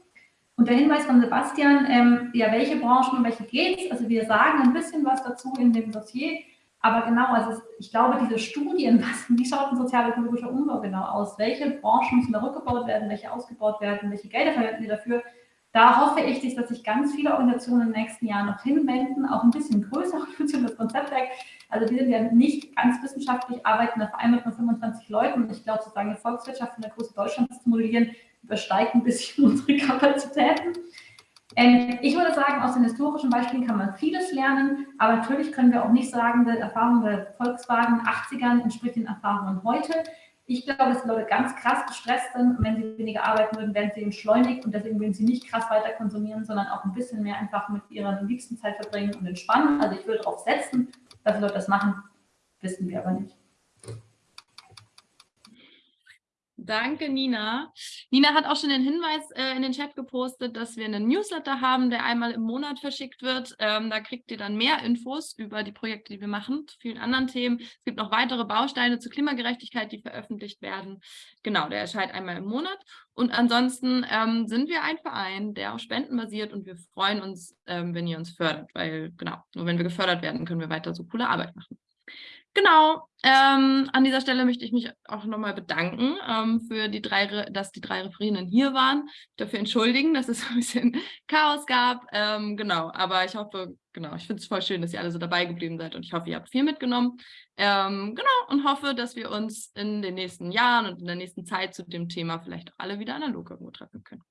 Und der Hinweis von Sebastian, ähm, ja, welche Branchen, um welche geht es? Also wir sagen ein bisschen was dazu in dem Dossier. Aber genau, also ich glaube, diese Studien, was, wie schaut ein sozial-ökologischer Umbau genau aus? Welche Branchen müssen da rückgebaut werden, welche ausgebaut werden, welche Gelder verwenden wir dafür? Da hoffe ich, dass sich ganz viele Organisationen in den nächsten Jahren noch hinwenden, auch ein bisschen Organisationen, das Konzeptwerk. Also wir sind ja nicht ganz wissenschaftlich, arbeiten da vereinbart mit 25 Leuten. Und ich glaube, sozusagen die Volkswirtschaft in der Größe Deutschlands zu modellieren, übersteigt ein bisschen unsere Kapazitäten. Ähm, ich würde sagen, aus den historischen Beispielen kann man vieles lernen, aber natürlich können wir auch nicht sagen, die Erfahrungen der Volkswagen 80ern entspricht den Erfahrungen heute. Ich glaube, dass die Leute ganz krass gestresst sind wenn sie weniger arbeiten würden, werden sie entschleunigt und deswegen würden sie nicht krass weiter konsumieren, sondern auch ein bisschen mehr einfach mit ihrer liebsten Zeit verbringen und entspannen. Also ich würde darauf setzen, dass Leute das machen, wissen wir aber nicht.
Danke, Nina. Nina hat auch schon den Hinweis äh, in den Chat gepostet, dass wir einen Newsletter haben, der einmal im Monat verschickt wird. Ähm, da kriegt ihr dann mehr Infos über die Projekte, die wir machen, zu vielen anderen Themen. Es gibt noch weitere Bausteine zur Klimagerechtigkeit, die veröffentlicht werden. Genau, der erscheint einmal im Monat. Und ansonsten ähm, sind wir ein Verein, der auf Spenden basiert und wir freuen uns, ähm, wenn ihr uns fördert, weil genau, nur wenn wir gefördert werden, können wir weiter so coole Arbeit machen. Genau, ähm, an dieser Stelle möchte ich mich auch nochmal bedanken, ähm, für die drei, dass die drei Referierenden hier waren. Dafür entschuldigen, dass es ein bisschen Chaos gab. Ähm, genau, aber ich hoffe, genau, ich finde es voll schön, dass ihr alle so dabei geblieben seid und ich hoffe, ihr habt viel mitgenommen. Ähm, genau, und hoffe, dass wir uns in den nächsten Jahren und in der nächsten Zeit zu dem Thema vielleicht auch alle wieder analog irgendwo treffen können.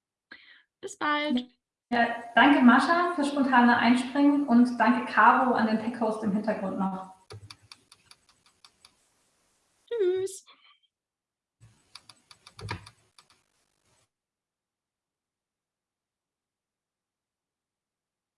Bis bald.
Ja, danke Mascha fürs spontane Einspringen und danke Caro an den Tech-Host im Hintergrund noch. Tschüss.